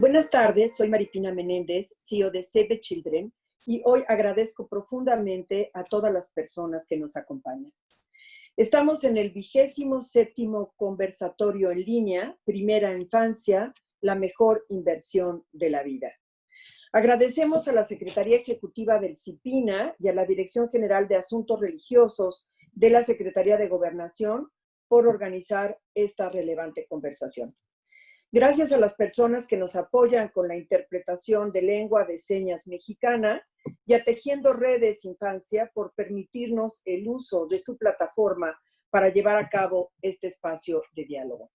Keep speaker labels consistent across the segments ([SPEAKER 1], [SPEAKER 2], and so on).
[SPEAKER 1] Buenas tardes, soy Maripina Menéndez, CEO de Save Children, y hoy agradezco profundamente a todas las personas que nos acompañan. Estamos en el vigésimo séptimo conversatorio en línea, Primera Infancia, la mejor inversión de la vida. Agradecemos a la Secretaría Ejecutiva del CIPINA y a la Dirección General de Asuntos Religiosos de la Secretaría de Gobernación por organizar esta relevante conversación. Gracias a las personas que nos apoyan con la interpretación de lengua de señas mexicana y a Tejiendo Redes Infancia por permitirnos el uso de su plataforma para llevar a cabo este espacio de diálogo.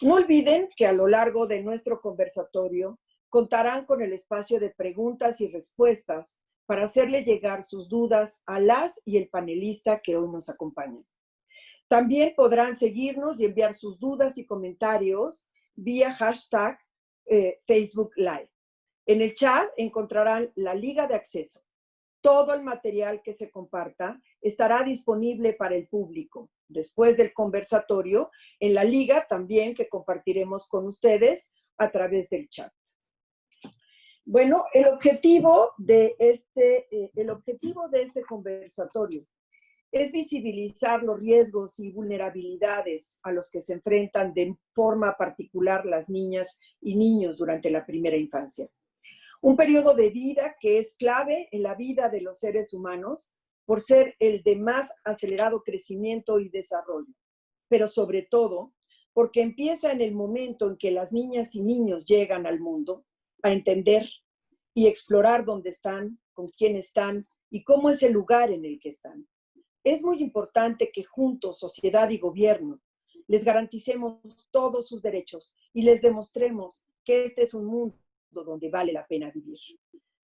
[SPEAKER 1] No olviden que a lo largo de nuestro conversatorio contarán con el espacio de preguntas y respuestas para hacerle llegar sus dudas a las y el panelista que hoy nos acompaña. También podrán seguirnos y enviar sus dudas y comentarios vía hashtag eh, Facebook Live. En el chat encontrarán la liga de acceso. Todo el material que se comparta estará disponible para el público. Después del conversatorio, en la liga también que compartiremos con ustedes a través del chat. Bueno, el objetivo de este, eh, el objetivo de este conversatorio es visibilizar los riesgos y vulnerabilidades a los que se enfrentan de forma particular las niñas y niños durante la primera infancia. Un periodo de vida que es clave en la vida de los seres humanos por ser el de más acelerado crecimiento y desarrollo, pero sobre todo porque empieza en el momento en que las niñas y niños llegan al mundo a entender y explorar dónde están, con quién están y cómo es el lugar en el que están. Es muy importante que juntos, sociedad y gobierno, les garanticemos todos sus derechos y les demostremos que este es un mundo donde vale la pena vivir.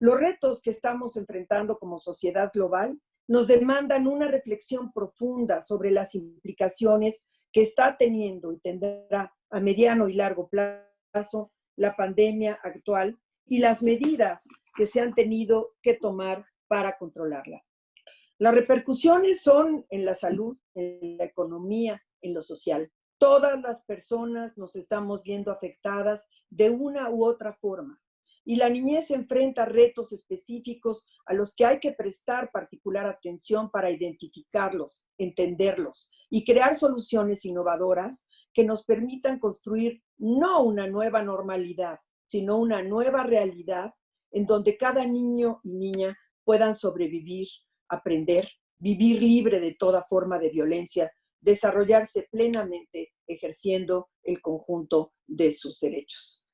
[SPEAKER 1] Los retos que estamos enfrentando como sociedad global nos demandan una reflexión profunda sobre las implicaciones que está teniendo y tendrá a mediano y largo plazo la pandemia actual y las medidas que se han tenido que tomar para controlarla. Las repercusiones son en la salud, en la economía, en lo social. Todas las personas nos estamos viendo afectadas de una u otra forma. Y la niñez enfrenta retos específicos a los que hay que prestar particular atención para identificarlos, entenderlos y crear soluciones innovadoras que nos permitan construir no una nueva normalidad, sino una nueva realidad en donde cada niño y niña puedan sobrevivir aprender, vivir libre de toda forma de violencia, desarrollarse plenamente ejerciendo el conjunto de sus derechos.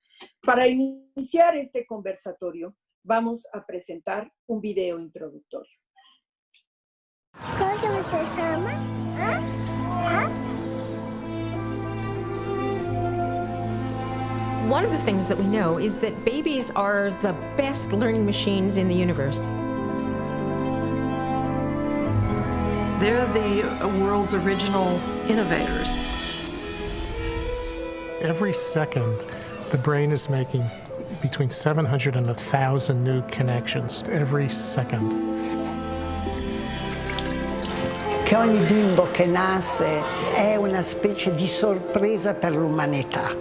[SPEAKER 1] Para iniciar este conversatorio, vamos a presentar un video introductorio.
[SPEAKER 2] ¿Cómo se llama? ¿Ah? ¿Ah?
[SPEAKER 3] One of the things that we know is that babies are the best learning machines in the universe.
[SPEAKER 4] They're the world's original innovators.
[SPEAKER 5] Every second, the brain is making between 700 and 1,000 new connections every second.
[SPEAKER 6] Che ogni bimbo che nasce è una specie di sorpresa per l'umanità.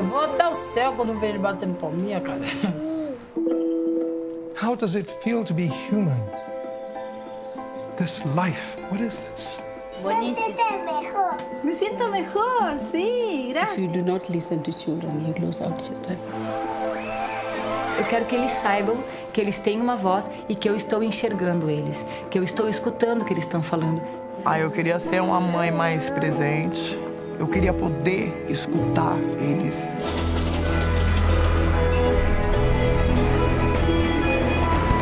[SPEAKER 7] Vou até o céu quando vejo ele batendo palminha, cara.
[SPEAKER 5] How does it feel to be human? This life, what is this?
[SPEAKER 2] mejor.
[SPEAKER 8] Me siento mejor, sí,
[SPEAKER 9] If
[SPEAKER 8] gracias.
[SPEAKER 9] you do not listen to children, you lose out children.
[SPEAKER 10] Eu quero que eles saibam que eles têm uma voz e que eu estou enxergando eles, que eu estou escutando o que eles estão falando.
[SPEAKER 11] Ah, eu queria ser uma mãe mais presente. Eu queria poder escutar eles.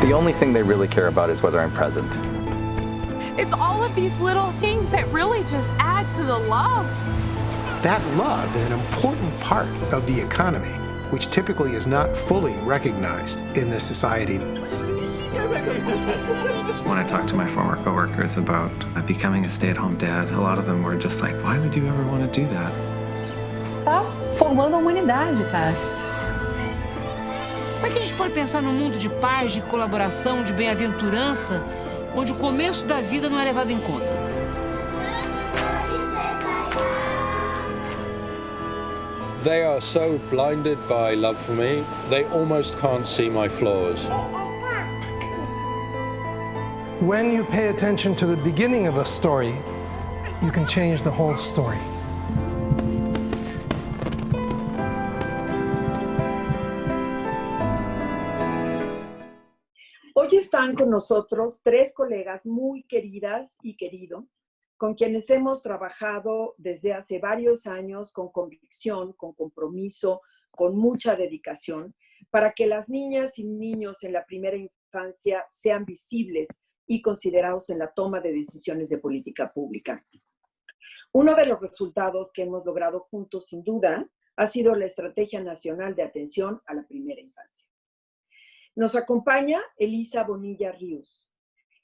[SPEAKER 12] The only thing they really care about is whether I'm present.
[SPEAKER 13] It's all of these little things that really just add to the love.
[SPEAKER 14] That love is an important part of the economy, which typically is not fully recognized in this society.
[SPEAKER 15] When I talked to my former coworkers about becoming a stay-at-home dad, a lot of them were just like, why would you ever want to do that?
[SPEAKER 8] Está formando a humanidade, cara.
[SPEAKER 16] Como é que a gente pode pensar num mundo de paz, de colaboração, de bem-aventurança, onde o começo da vida não é levado em conta?
[SPEAKER 17] They are so blinded by love for me, they almost can't see my flaws.
[SPEAKER 5] When you pay attention to the beginning of a story, you can change the whole story.
[SPEAKER 1] Están con nosotros tres colegas muy queridas y querido, con quienes hemos trabajado desde hace varios años con convicción, con compromiso, con mucha dedicación, para que las niñas y niños en la primera infancia sean visibles y considerados en la toma de decisiones de política pública. Uno de los resultados que hemos logrado juntos, sin duda, ha sido la Estrategia Nacional de Atención a la Primera Infancia. Nos acompaña Elisa Bonilla Ríos,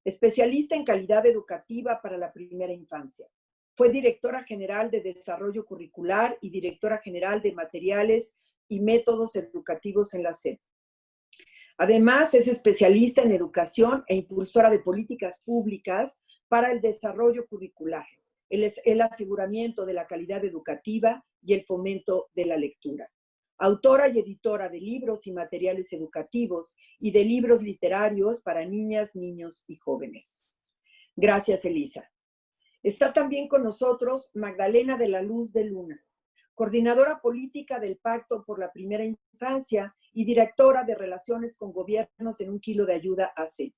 [SPEAKER 1] especialista en calidad educativa para la primera infancia. Fue directora general de Desarrollo Curricular y directora general de Materiales y Métodos Educativos en la SED. Además, es especialista en educación e impulsora de políticas públicas para el desarrollo curricular, el, el aseguramiento de la calidad educativa y el fomento de la lectura autora y editora de libros y materiales educativos y de libros literarios para niñas, niños y jóvenes. Gracias, Elisa. Está también con nosotros Magdalena de la Luz de Luna, coordinadora política del Pacto por la Primera Infancia y directora de Relaciones con Gobiernos en un Kilo de Ayuda AC.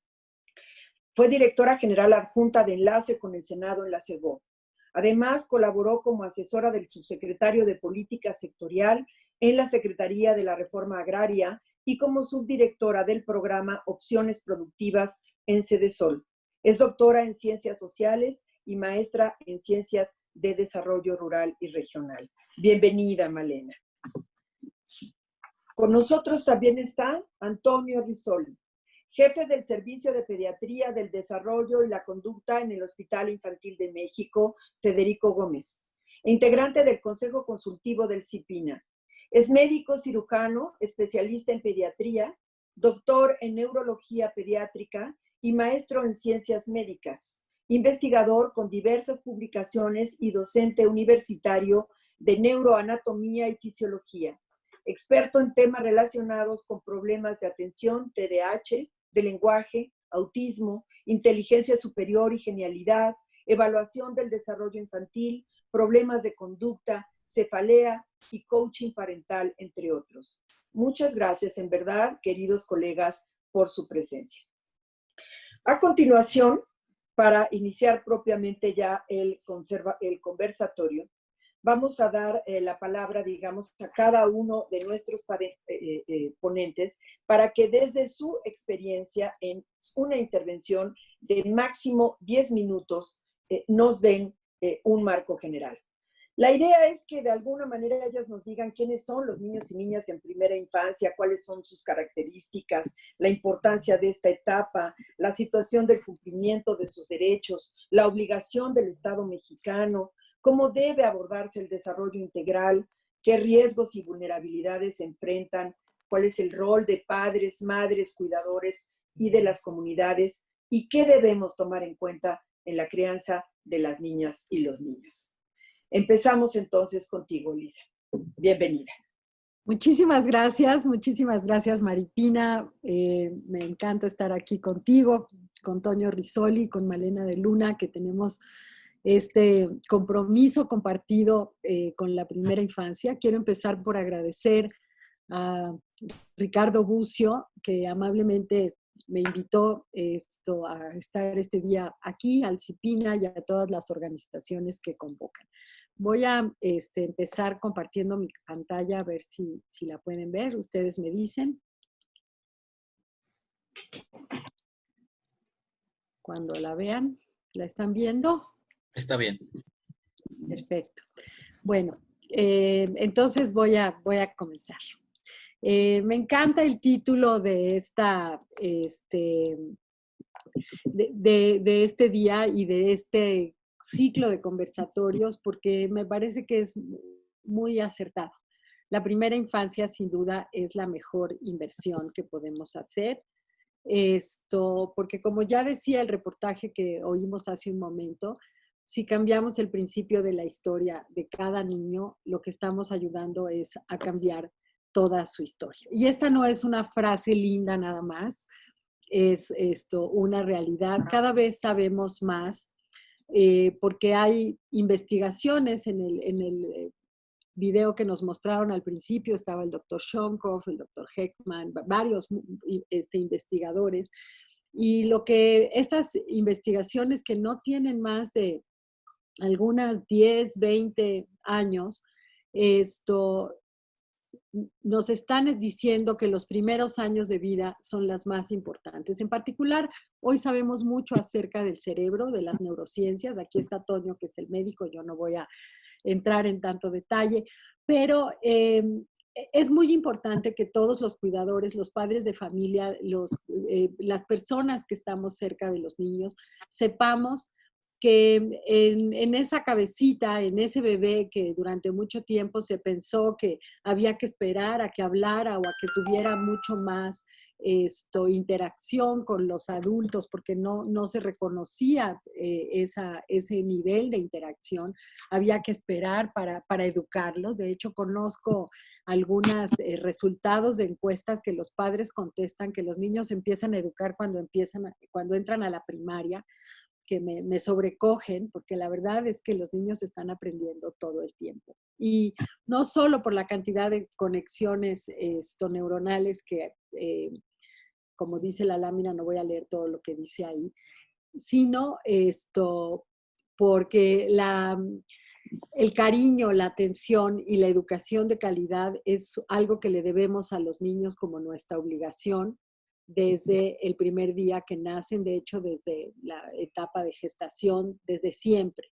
[SPEAKER 1] Fue directora general adjunta de Enlace con el Senado en la CEGO. Además, colaboró como asesora del subsecretario de Política Sectorial en la Secretaría de la Reforma Agraria y como subdirectora del programa Opciones Productivas en Sol. Es doctora en Ciencias Sociales y maestra en Ciencias de Desarrollo Rural y Regional. Bienvenida, Malena. Con nosotros también está Antonio Risoli, jefe del Servicio de Pediatría del Desarrollo y la Conducta en el Hospital Infantil de México, Federico Gómez, integrante del Consejo Consultivo del CIPINA. Es médico cirujano, especialista en pediatría, doctor en neurología pediátrica y maestro en ciencias médicas, investigador con diversas publicaciones y docente universitario de neuroanatomía y fisiología, experto en temas relacionados con problemas de atención, TDAH, de lenguaje, autismo, inteligencia superior y genialidad, evaluación del desarrollo infantil, problemas de conducta, cefalea y coaching parental, entre otros. Muchas gracias, en verdad, queridos colegas, por su presencia. A continuación, para iniciar propiamente ya el, el conversatorio, vamos a dar eh, la palabra, digamos, a cada uno de nuestros eh, eh, ponentes para que desde su experiencia en una intervención de máximo 10 minutos nos den un marco general. La idea es que de alguna manera ellas nos digan quiénes son los niños y niñas en primera infancia, cuáles son sus características, la importancia de esta etapa, la situación del cumplimiento de sus derechos, la obligación del Estado mexicano, cómo debe abordarse el desarrollo integral, qué riesgos y vulnerabilidades se enfrentan, cuál es el rol de padres, madres, cuidadores y de las comunidades y qué debemos tomar en cuenta en la crianza de las niñas y los niños. Empezamos entonces contigo, Lisa. Bienvenida.
[SPEAKER 18] Muchísimas gracias, muchísimas gracias Maripina. Eh, me encanta estar aquí contigo, con Toño Risoli, con Malena de Luna, que tenemos este compromiso compartido eh, con la primera infancia. Quiero empezar por agradecer a Ricardo Bucio, que amablemente me invitó esto, a estar este día aquí, al CIPINA y a todas las organizaciones que convocan. Voy a este, empezar compartiendo mi pantalla a ver si, si la pueden ver. Ustedes me dicen. Cuando la vean, ¿la están viendo?
[SPEAKER 19] Está bien.
[SPEAKER 18] Perfecto. Bueno, eh, entonces voy a, voy a comenzar. Eh, me encanta el título de, esta, este, de, de, este día y de este ciclo de conversatorios porque me parece que es muy acertado. La primera infancia sin duda es la mejor inversión que podemos hacer. Esto, porque como ya decía el reportaje que oímos hace un momento, si cambiamos el principio de la historia de cada niño, lo que estamos ayudando es a cambiar toda su historia. Y esta no es una frase linda nada más, es esto una realidad. Cada vez sabemos más eh, porque hay investigaciones en el, en el eh, video que nos mostraron al principio, estaba el doctor Shonkoff, el doctor Heckman, varios este, investigadores. Y lo que estas investigaciones que no tienen más de algunas 10, 20 años, esto nos están diciendo que los primeros años de vida son las más importantes. En particular, hoy sabemos mucho acerca del cerebro, de las neurociencias. Aquí está Toño, que es el médico, yo no voy a entrar en tanto detalle, pero em, es muy importante que todos los cuidadores, los padres de familia, los, eh, las personas que estamos cerca de los niños, sepamos que en, esa cabecita, en ese bebé que durante mucho tiempo se pensó que había que esperar a que hablara o a que tuviera mucho más esto, interacción con los adultos porque no, no se reconocía eh, esa, ese nivel de interacción, había que esperar para, para educarlos. De hecho, conozco algunos eh, resultados de encuestas que los padres contestan que los niños empiezan a educar cuando, empiezan cuando entran a la primaria que me, sobrecogen, porque la verdad es que los niños están aprendiendo todo el tiempo. Y no solo por la cantidad de conexiones esto, neuronales que, eh, como dice la lámina, no voy a leer todo lo que dice ahí, sino esto, porque la, el cariño, la atención y la educación de calidad es algo que le debemos a los niños como nuestra obligación desde el primer día que nacen, de hecho desde la etapa de gestación, desde siempre.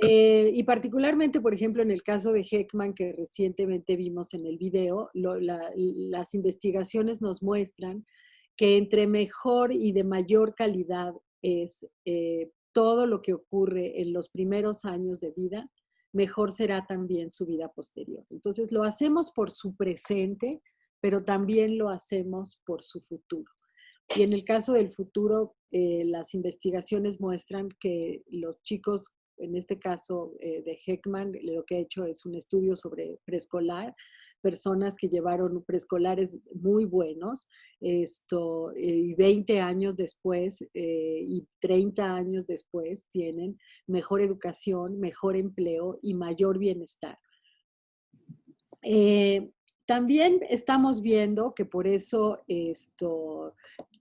[SPEAKER 18] Eh, y particularmente, por ejemplo, en el caso de Heckman, que recientemente vimos en el video, las investigaciones nos muestran que entre mejor y de mayor calidad es eh, todo lo que ocurre en los primeros años de vida, mejor será también su vida posterior. Entonces, lo hacemos por su presente, pero también lo hacemos por su futuro. Y en el caso del futuro, eh, las investigaciones muestran que los chicos, en este caso eh, de Heckman, lo que ha hecho es un estudio sobre preescolar, personas que llevaron preescolares muy buenos, esto, eh, y 20 años después y 30 años después tienen mejor educación, mejor empleo y mayor bienestar. También estamos viendo que por eso esto,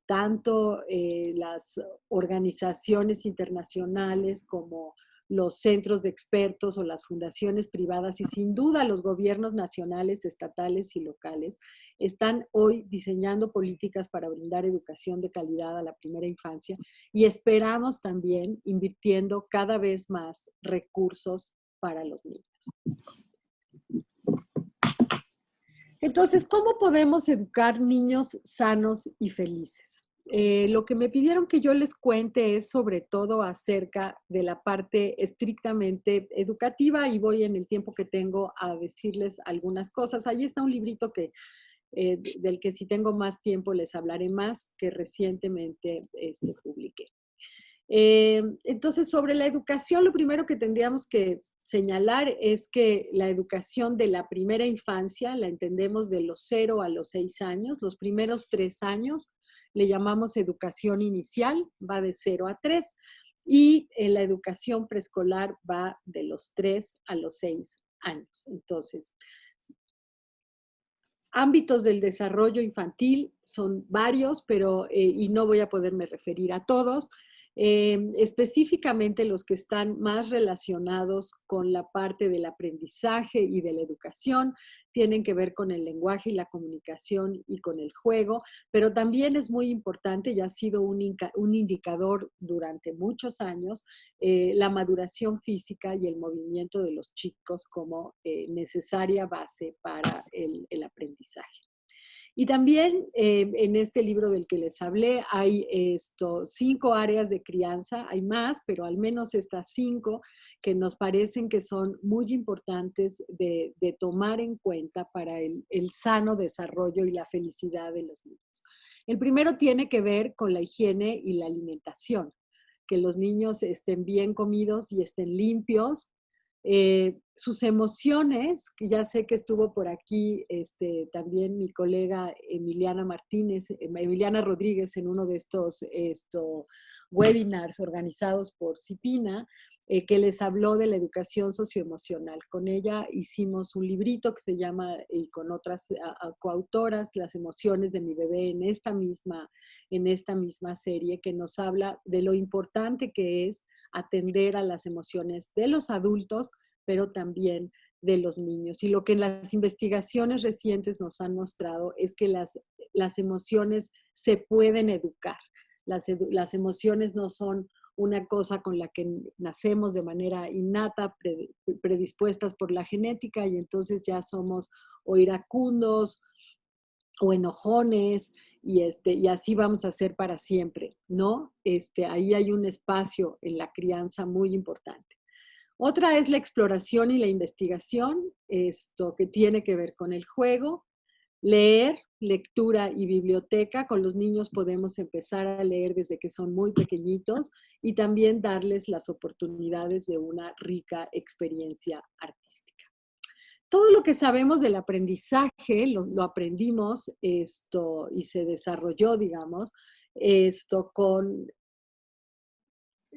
[SPEAKER 18] tanto eh, las organizaciones internacionales como los centros de expertos o las fundaciones privadas y sin duda los gobiernos nacionales, estatales y locales están hoy diseñando políticas para brindar educación de calidad a la primera infancia y esperamos también invirtiendo cada vez más recursos para los niños. Entonces, ¿cómo podemos educar niños sanos y felices? Eh, lo que me pidieron que yo les cuente es sobre todo acerca de la parte estrictamente educativa y voy en el tiempo que tengo a decirles algunas cosas. Ahí está un librito que, eh, del que si tengo más tiempo les hablaré más, que recientemente este, publiqué. Eh, entonces, sobre la educación, lo primero que tendríamos que señalar es que la educación de la primera infancia la entendemos de los 0 a los 6 años. Los primeros 3 años le llamamos educación inicial, va de 0 a 3. Y eh, la educación preescolar va de los 3 a los 6 años. Entonces, ámbitos del desarrollo infantil son varios, pero, eh, y no voy a poderme referir a todos, Em, específicamente los que están más relacionados con la parte del aprendizaje y de la educación, tienen que ver con el lenguaje y la comunicación y con el juego, pero también es muy importante y ha sido un, indicador durante muchos años eh, la maduración física y el movimiento de los chicos como eh, necesaria base para el aprendizaje. Y también eh, en este libro del que les hablé hay esto, cinco áreas de crianza, hay más, pero al menos estas cinco que nos parecen que son muy importantes de, tomar en cuenta para el, el sano desarrollo y la felicidad de los niños. El primero tiene que ver con la higiene y la alimentación que los niños estén bien comidos y estén limpios. Eh, sus emociones, que ya sé que estuvo por aquí este, también mi colega Emiliana Martínez, em, Emiliana Rodríguez en uno de estos esto, webinars organizados por CIPINA, eh, que les habló de la educación socioemocional. Con ella hicimos un librito que se llama, y con otras coautoras, Las emociones de mi bebé en esta, misma, en esta misma serie, que nos habla de lo importante que es atender a las emociones de los adultos, pero también de los niños. Y lo que las investigaciones recientes nos han mostrado es que las, las emociones se pueden educar. Las, las emociones no son una cosa con la que nacemos de manera innata, predispuestas por la genética y entonces ya somos o iracundos o enojones y, este, y así vamos a ser para siempre, ¿no? Este, ahí hay un espacio en la crianza muy importante. Otra es la exploración y la investigación, esto que tiene que ver con el juego, leer, lectura y biblioteca. Con los niños podemos empezar a leer desde que son muy pequeñitos y también darles las oportunidades de una rica experiencia artística. Todo lo que sabemos del aprendizaje lo, aprendimos esto y se desarrolló, digamos, esto con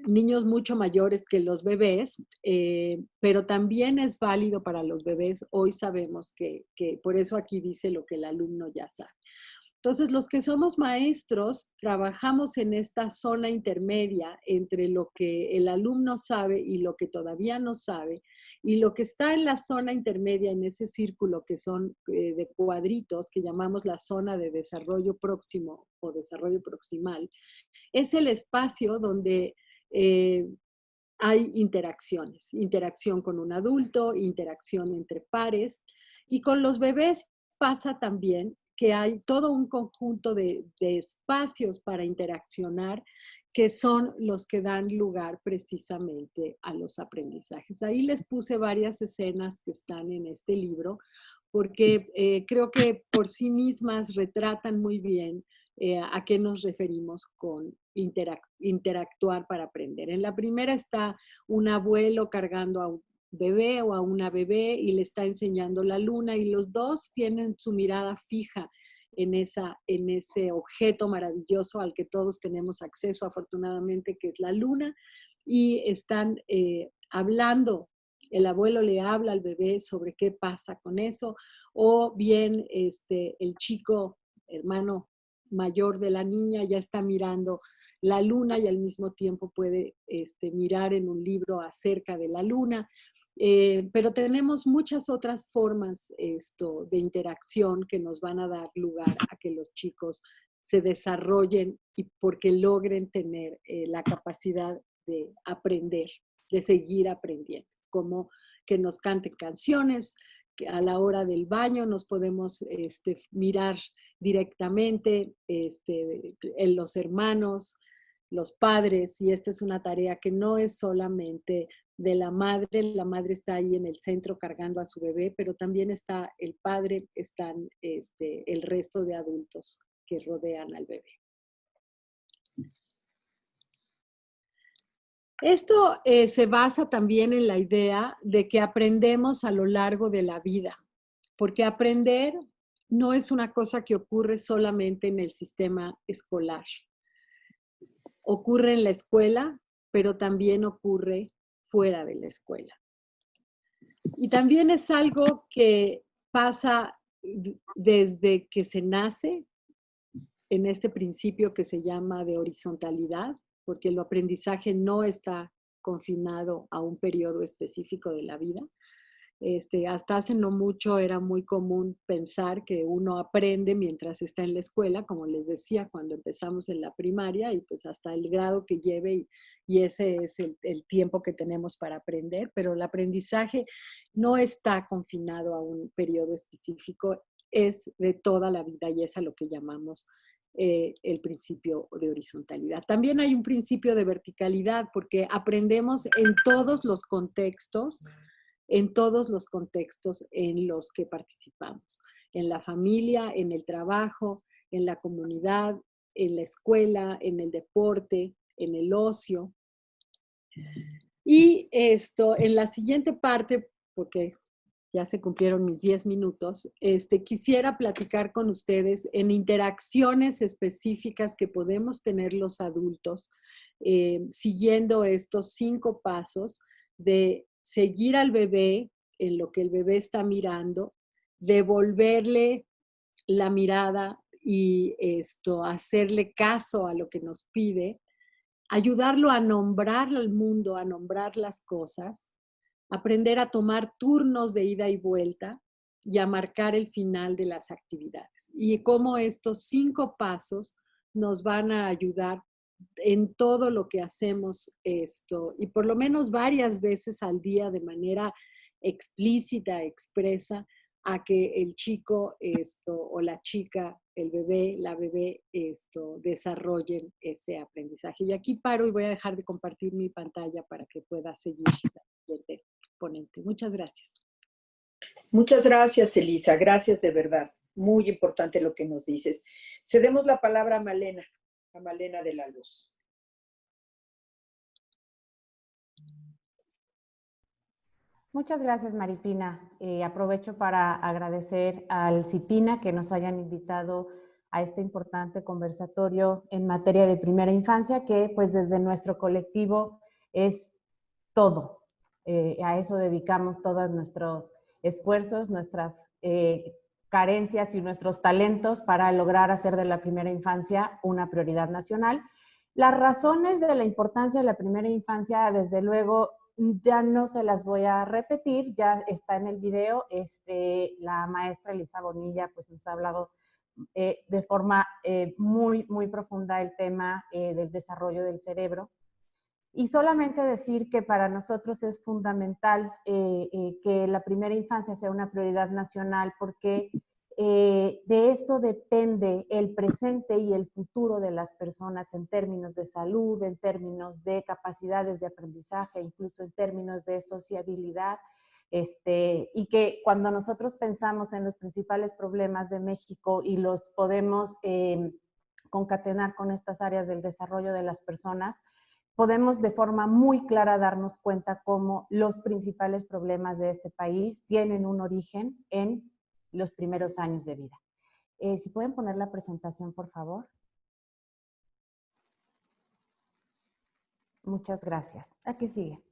[SPEAKER 18] niños mucho mayores que los bebés, eh, pero también es válido para los bebés. Hoy sabemos que, que, por eso aquí dice lo que el alumno ya sabe. Entonces, los que somos maestros trabajamos en esta zona intermedia entre lo que el alumno sabe y lo que todavía no sabe. Y lo que está en la zona intermedia, en ese círculo que son eh, de cuadritos, que llamamos la zona de desarrollo próximo o desarrollo proximal, es el espacio donde eh, hay interacciones, interacción con un adulto, interacción entre pares. Y con los bebés pasa también que hay todo un conjunto de, espacios para interaccionar que son los que dan lugar precisamente a los aprendizajes. Ahí les puse varias escenas que están en este libro, porque eh, creo que por sí mismas retratan muy bien eh, a qué nos referimos con interactuar para aprender. En la primera está un abuelo cargando a un bebé o a una bebé y le está enseñando la luna y los dos tienen su mirada fija en, esa, en ese objeto maravilloso al que todos tenemos acceso afortunadamente, que es la luna, y están eh, hablando el abuelo le habla al bebé sobre qué pasa con eso, o bien este, el chico, hermano mayor de la niña, ya está mirando la luna y al mismo tiempo puede este, mirar en un libro acerca de la luna. Eh, pero tenemos muchas otras formas esto, de interacción que nos van a dar lugar a que los chicos se desarrollen y porque logren tener eh, la capacidad de aprender, de seguir aprendiendo, como que nos canten canciones, que a la hora del baño nos podemos este, mirar directamente este, en los hermanos, los padres, y esta es una tarea que no es solamente de la madre, la madre está ahí en el centro cargando a su bebé, pero también está el padre, están este, el resto de adultos que rodean al bebé. Esto eh, se basa también en la idea de que aprendemos a lo largo de la vida, porque aprender no es una cosa que ocurre solamente en el sistema escolar ocurre en la escuela, pero también ocurre fuera de la escuela. Y también es algo que pasa desde que se nace en este principio que se llama de horizontalidad, porque el aprendizaje no está confinado a un periodo específico de la vida, este, hasta hace no mucho era muy común pensar que uno aprende mientras está en la escuela, como les decía, cuando empezamos en la primaria y pues hasta el grado que lleve y, ese es el, tiempo que tenemos para aprender, pero el aprendizaje no está confinado a un periodo específico, es de toda la vida y es a lo que llamamos eh, el principio de horizontalidad. También hay un principio de verticalidad porque aprendemos en todos los contextos, en todos los contextos en los que participamos, en la familia, en el trabajo, en la comunidad, en la escuela, en el deporte, en el ocio, Y esto, en la siguiente parte, porque ya se cumplieron mis 10 minutos, este, quisiera platicar con ustedes en interacciones específicas que podemos tener los adultos eh, siguiendo estos cinco pasos de seguir al bebé en lo que el bebé está mirando, devolverle la mirada y esto, hacerle caso a lo que nos pide, ayudarlo a nombrar al mundo, a nombrar las cosas, aprender a tomar turnos de ida y vuelta y a marcar el final de las actividades. Y cómo estos cinco pasos nos van a ayudar en todo lo que hacemos esto y por lo menos varias veces al día de manera explícita, expresa, a que el chico esto o la chica, el bebé, la bebé esto desarrollen ese aprendizaje. Y aquí paro y voy a dejar de compartir mi pantalla para que pueda seguir ponente. Muchas gracias.
[SPEAKER 1] Muchas gracias, Elisa. Gracias de verdad. Muy importante lo que nos dices. Cedemos la palabra a Malena, a Malena de la Luz.
[SPEAKER 19] Muchas gracias, Maripina. Eh, aprovecho para agradecer al CIPINA que nos hayan invitado a este importante conversatorio en materia de primera infancia, que pues desde nuestro colectivo es todo, eh, a eso dedicamos todos nuestros esfuerzos, nuestras eh, carencias y nuestros talentos para lograr hacer de la primera infancia una prioridad nacional. Las razones de la importancia de la primera infancia, desde luego, ya no se las voy a repetir, ya está en el video. Este, la maestra Elisa Bonilla pues, nos ha hablado eh, de forma muy, muy profunda el tema del desarrollo del cerebro. Y solamente decir que para nosotros es fundamental eh, eh, que la primera infancia sea una prioridad nacional porque eh, de eso depende el presente y el futuro de las personas en términos de salud, en términos de capacidades de aprendizaje, incluso en términos de sociabilidad. Este, y que cuando nosotros pensamos en los principales problemas de México y los podemos concatenar con estas áreas del desarrollo de las personas, podemos de forma muy clara darnos cuenta cómo los principales problemas de este país tienen un origen en los primeros años de vida. Eh, si pueden poner la presentación, por favor. Muchas gracias. Aquí sigue.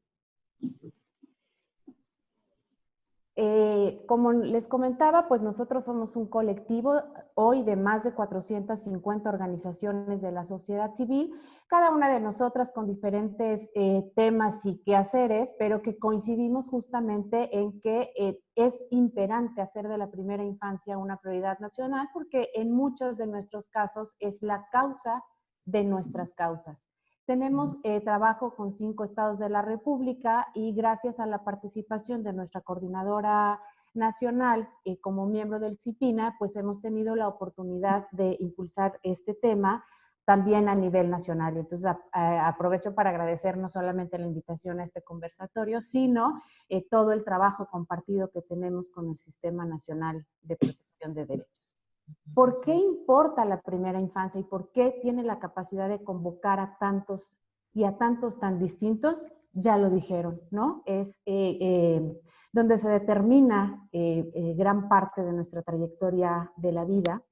[SPEAKER 19] Eh, como les comentaba, pues nosotros somos un colectivo hoy de más de 450 organizaciones de la sociedad civil, cada una de nosotras con diferentes eh, temas y quehaceres, pero que coincidimos justamente en que eh, es imperante hacer de la primera infancia una prioridad nacional porque en muchos de nuestros casos es la causa de nuestras causas. Tenemos eh, trabajo con cinco estados de la República y gracias a la participación de nuestra coordinadora nacional eh, como miembro del CIPINA, pues hemos tenido la oportunidad de impulsar este tema también a nivel nacional. Entonces aprovecho para agradecer no solamente la invitación a este conversatorio, sino eh, todo el trabajo compartido que tenemos con el Sistema Nacional de Protección de Derechos. ¿Por qué importa la primera infancia y por qué tiene la capacidad de convocar a tantos y a tantos tan distintos? Ya lo dijeron, ¿no? Es eh, eh, donde se determina eh, gran parte de nuestra trayectoria de la vida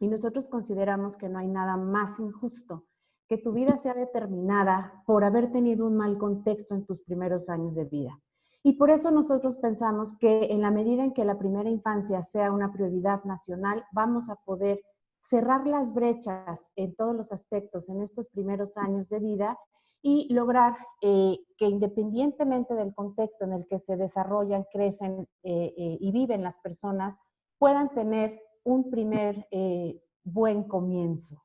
[SPEAKER 19] y nosotros consideramos que no hay nada más injusto que tu vida sea determinada por haber tenido un mal contexto en tus primeros años de vida. Y por eso nosotros pensamos que en la medida en que la primera infancia sea una prioridad nacional, vamos a poder cerrar las brechas en todos los aspectos en estos primeros años de vida y lograr eh, que independientemente del contexto en el que se desarrollan, crecen eh, eh, y viven las personas, puedan tener un primer buen comienzo.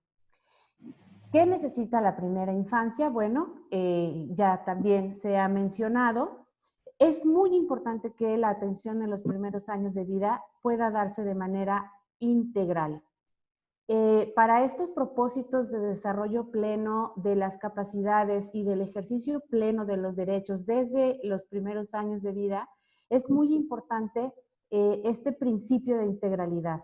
[SPEAKER 19] ¿Qué necesita la primera infancia? Bueno, ya también se ha mencionado, es muy importante que la atención en los primeros años de vida pueda darse de manera integral. Eh, para estos propósitos de desarrollo pleno de las capacidades y del ejercicio pleno de los derechos desde los primeros años de vida, es muy importante eh, este principio de integralidad.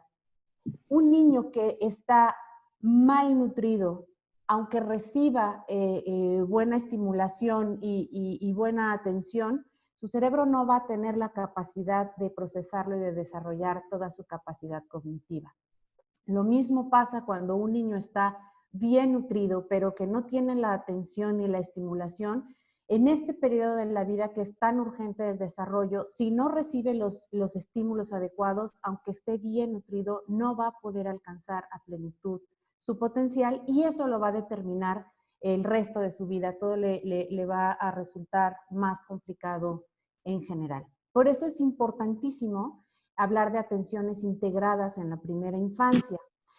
[SPEAKER 19] Un niño que está malnutrido aunque reciba eh, buena estimulación y, buena atención, su cerebro no va a tener la capacidad de procesarlo y de desarrollar toda su capacidad cognitiva. Lo mismo pasa cuando un niño está bien nutrido, pero que no tiene la atención ni la estimulación, en este periodo de la vida que es tan urgente del desarrollo, si no recibe los, los estímulos adecuados, aunque esté bien nutrido, no va a poder alcanzar a plenitud su potencial y eso lo va a determinar el resto de su vida. Todo le, le, va a resultar más complicado en general. Por eso es importantísimo hablar de atenciones integradas en la primera infancia.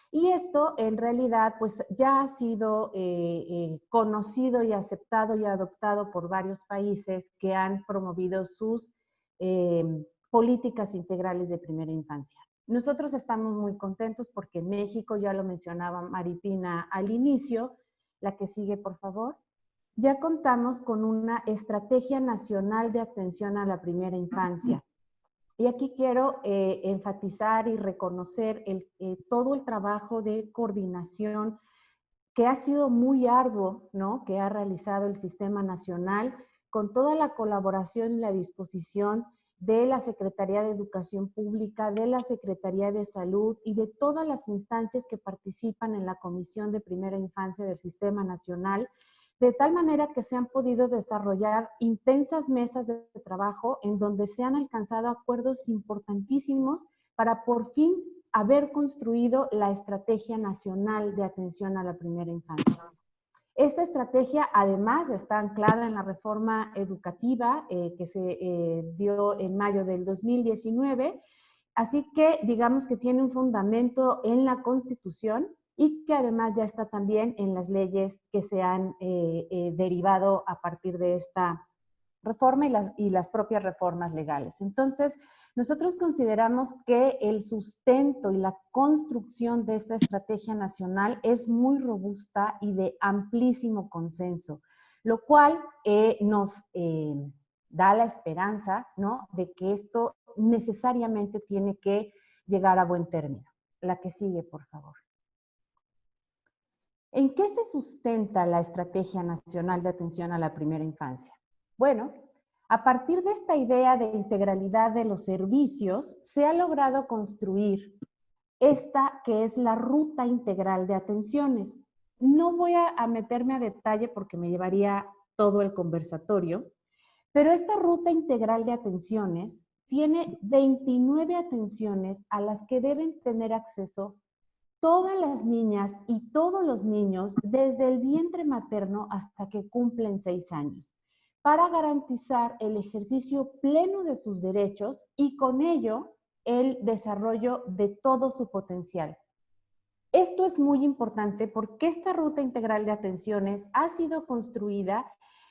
[SPEAKER 19] Y esto en realidad pues ya ha sido eh, eh, conocido y aceptado y adoptado por varios países que han promovido sus eh, políticas integrales de primera infancia. Nosotros estamos muy contentos porque en México, ya lo mencionaba Maripina al inicio, la que sigue por favor, ya contamos con una estrategia nacional de atención a la primera infancia. Y aquí quiero eh, enfatizar y reconocer el, eh, todo el trabajo de coordinación que ha sido muy arduo, ¿no? Que ha realizado el Sistema Nacional con toda la colaboración y la disposición de la Secretaría de Educación Pública, de la Secretaría de Salud y de todas las instancias que participan en la Comisión de Primera Infancia del Sistema Nacional, de tal manera que se han podido desarrollar intensas mesas de trabajo en donde se han alcanzado acuerdos importantísimos para por fin haber construido la Estrategia Nacional de Atención a la Primera Infancia. Esta estrategia además está anclada en la reforma educativa eh, que se eh, dio en mayo del 2019, así que digamos que tiene un fundamento en la Constitución y que además ya está también en las leyes que se han eh, derivado a partir de esta reforma y las, y las propias reformas legales. Entonces, nosotros consideramos que el sustento y la construcción de esta estrategia nacional es muy robusta y de amplísimo consenso, lo cual eh, nos eh, da la esperanza ¿no? de que esto necesariamente tiene que llegar a buen término. La que sigue, por favor. ¿En qué se sustenta la Estrategia Nacional de Atención a la Primera Infancia? Bueno, a partir de esta idea de integralidad de los servicios, se ha logrado construir esta que es la ruta integral de atenciones. No voy a, meterme a detalle porque me llevaría todo el conversatorio, pero esta ruta integral de atenciones tiene 29 atenciones a las que deben tener acceso todas las niñas y todos los niños desde el vientre materno hasta que cumplen seis años para garantizar el ejercicio pleno de sus derechos y con ello el desarrollo de todo su potencial. Esto es muy importante porque esta ruta integral de atenciones ha sido construida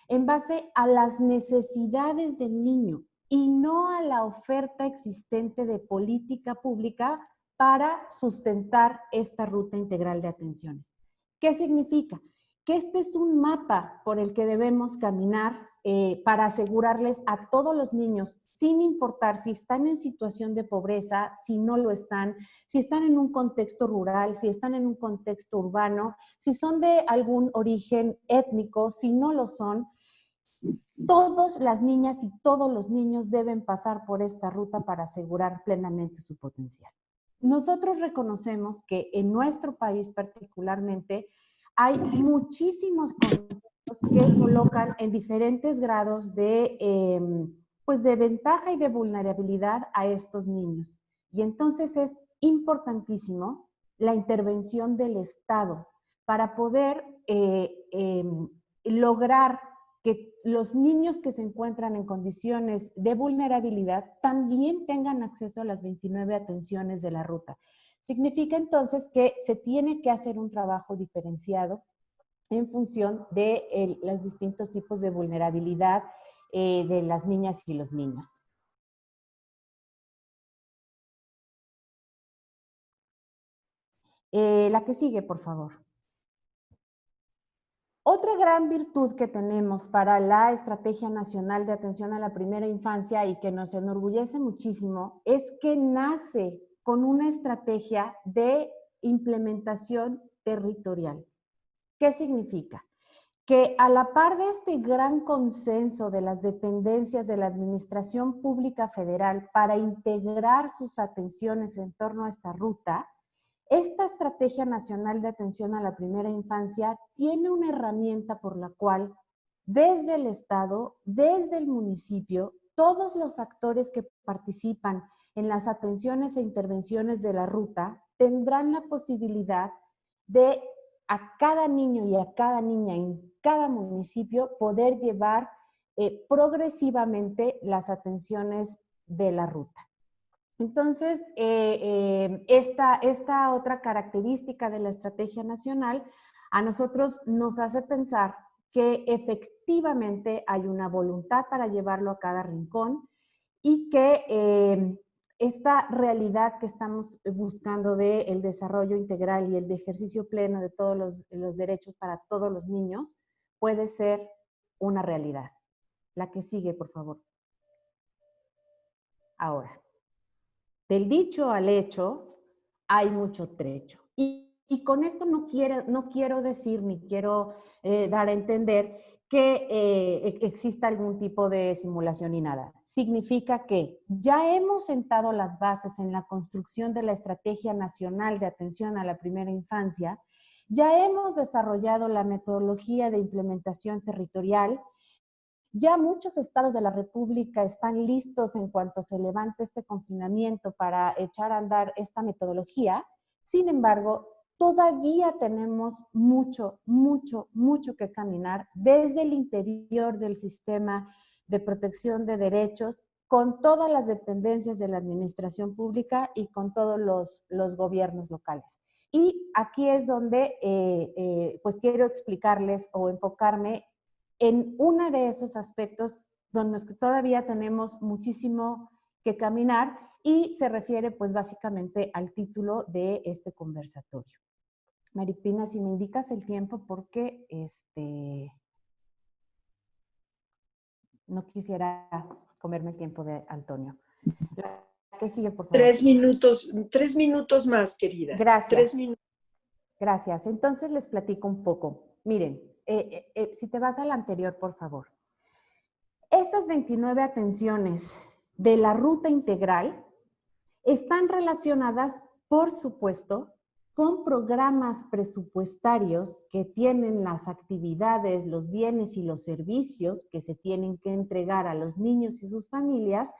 [SPEAKER 19] en base a las necesidades del niño y no a la oferta existente de política pública para sustentar esta ruta integral de atenciones. ¿Qué significa? Que este es un mapa por el que debemos caminar eh, para asegurarles a todos los niños, sin importar si están en situación de pobreza, si no lo están, si están en un contexto rural, si están en un contexto urbano, si son de algún origen étnico, si no lo son, todas las niñas y todos los niños deben pasar por esta ruta para asegurar plenamente su potencial. Nosotros reconocemos que en nuestro país particularmente hay muchísimos que colocan en diferentes grados de, em, pues de ventaja y de vulnerabilidad a estos niños. Y entonces es importantísimo la intervención del Estado para poder eh, em, lograr que los niños que se encuentran en condiciones de vulnerabilidad también tengan acceso a las 29 atenciones de la ruta. Significa entonces que se tiene que hacer un trabajo diferenciado en función de los distintos tipos de vulnerabilidad eh, de las niñas y los niños. Eh, la que sigue, por favor. Otra gran virtud que tenemos para la Estrategia Nacional de Atención a la Primera Infancia y que nos enorgullece muchísimo es que nace con una estrategia de implementación territorial. ¿Qué significa? que a la par de este gran consenso de las dependencias de la Administración Pública Federal para integrar sus atenciones en torno a esta ruta, esta Estrategia Nacional de Atención a la Primera Infancia tiene una herramienta por la cual desde el Estado, desde el municipio, todos los actores que participan en las atenciones e intervenciones de la ruta tendrán la posibilidad de a cada niño y a cada niña en cada municipio poder llevar eh, progresivamente las atenciones de la ruta. Entonces, eh, eh, esta, esta otra característica de la estrategia nacional a nosotros nos hace pensar que efectivamente hay una voluntad para llevarlo a cada rincón y que esta realidad que estamos buscando del el desarrollo integral y el ejercicio pleno de todos los, derechos para todos los niños puede ser una realidad. La que sigue, por favor. Ahora, del dicho al hecho hay mucho trecho. Y, con esto no quiero, no quiero decir ni quiero eh, dar a entender que eh, e, exista algún tipo de simulación ni nada significa que ya hemos sentado las bases en la construcción de la Estrategia Nacional de Atención a la Primera Infancia, ya hemos desarrollado la metodología de implementación territorial, ya muchos estados de la República están listos en cuanto se levante este confinamiento para echar a andar esta metodología. Sin embargo, todavía tenemos mucho, mucho, mucho que caminar desde el interior del sistema de protección de derechos con todas las dependencias de la administración pública y con todos los, gobiernos locales. Y aquí es donde eh, eh, pues quiero explicarles o enfocarme en uno de esos aspectos donde todavía tenemos muchísimo que caminar y se refiere pues básicamente al título de este conversatorio. Maripina, si me indicas el tiempo porque este, no quisiera comerme el tiempo de Antonio.
[SPEAKER 1] ¿Qué sigue, por favor? Tres minutos, tres minutos más, querida.
[SPEAKER 19] Gracias.
[SPEAKER 1] Tres minutos.
[SPEAKER 19] Gracias. Entonces les platico un poco. Miren, eh, eh, eh, si te vas al anterior, por favor. Estas 29 atenciones de la ruta integral están relacionadas, por supuesto, con programas presupuestarios que tienen las actividades, los bienes y los servicios que se tienen que entregar a los niños y sus familias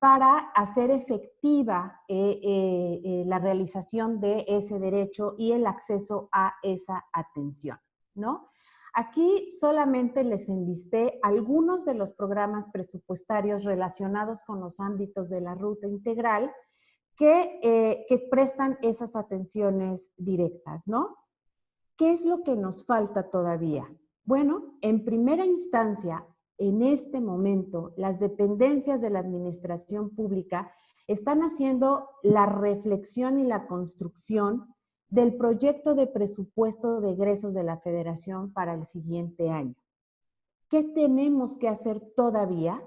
[SPEAKER 19] para hacer efectiva eh, eh, eh, la realización de ese derecho y el acceso a esa atención, ¿no? Aquí solamente les enlisté algunos de los programas presupuestarios relacionados con los ámbitos de la ruta integral, eh, que, prestan esas atenciones directas, ¿no? ¿Qué es lo que nos falta todavía? Bueno, en primera instancia, en este momento, las dependencias de la administración pública están haciendo la reflexión y la construcción del proyecto de presupuesto de egresos de la federación para el siguiente año. ¿Qué tenemos que hacer todavía?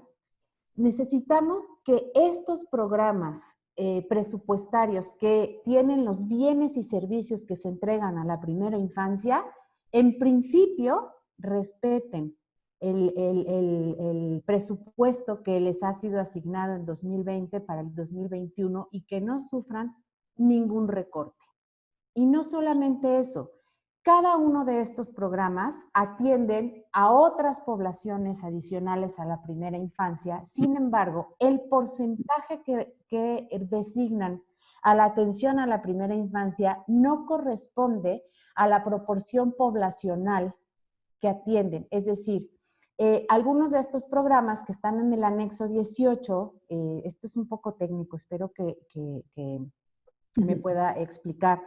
[SPEAKER 19] Necesitamos que estos programas eh, presupuestarios que tienen los bienes y servicios que se entregan a la primera infancia, en principio respeten el, el, presupuesto que les ha sido asignado en 2020 para el 2021 y que no sufran ningún recorte. Y no solamente eso, cada uno de estos programas atienden a otras poblaciones adicionales a la primera infancia. Sin embargo, el porcentaje que, designan a la atención a la primera infancia no corresponde a la proporción poblacional que atienden. Es decir, eh, algunos de estos programas que están en el anexo 18, eh, esto es un poco técnico, espero que me pueda explicar.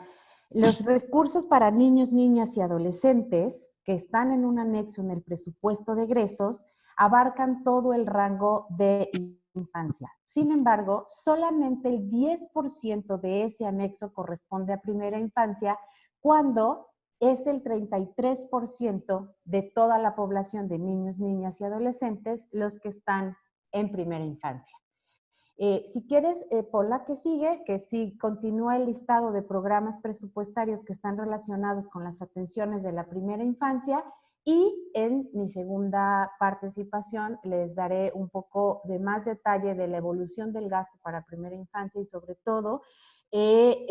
[SPEAKER 19] Los recursos para niños, niñas y adolescentes que están en un anexo en el presupuesto de egresos abarcan todo el rango de infancia. Sin embargo, solamente el 10% de ese anexo corresponde a primera infancia cuando es el 33% de toda la población de niños, niñas y adolescentes los que están en primera infancia. Eh, si quieres, eh, por la que sigue, que si continúa el listado de programas presupuestarios que están relacionados con las atenciones de la primera infancia y en mi segunda participación les daré un poco de más detalle de la evolución del gasto para primera infancia y sobre todo eh,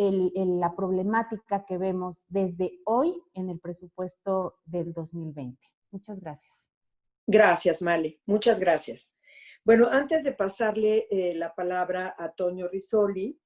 [SPEAKER 19] la problemática que vemos desde hoy en el presupuesto del 2020. Muchas gracias.
[SPEAKER 1] Gracias, Male. Muchas gracias. Bueno, antes de pasarle eh, la palabra a Toño Risoli,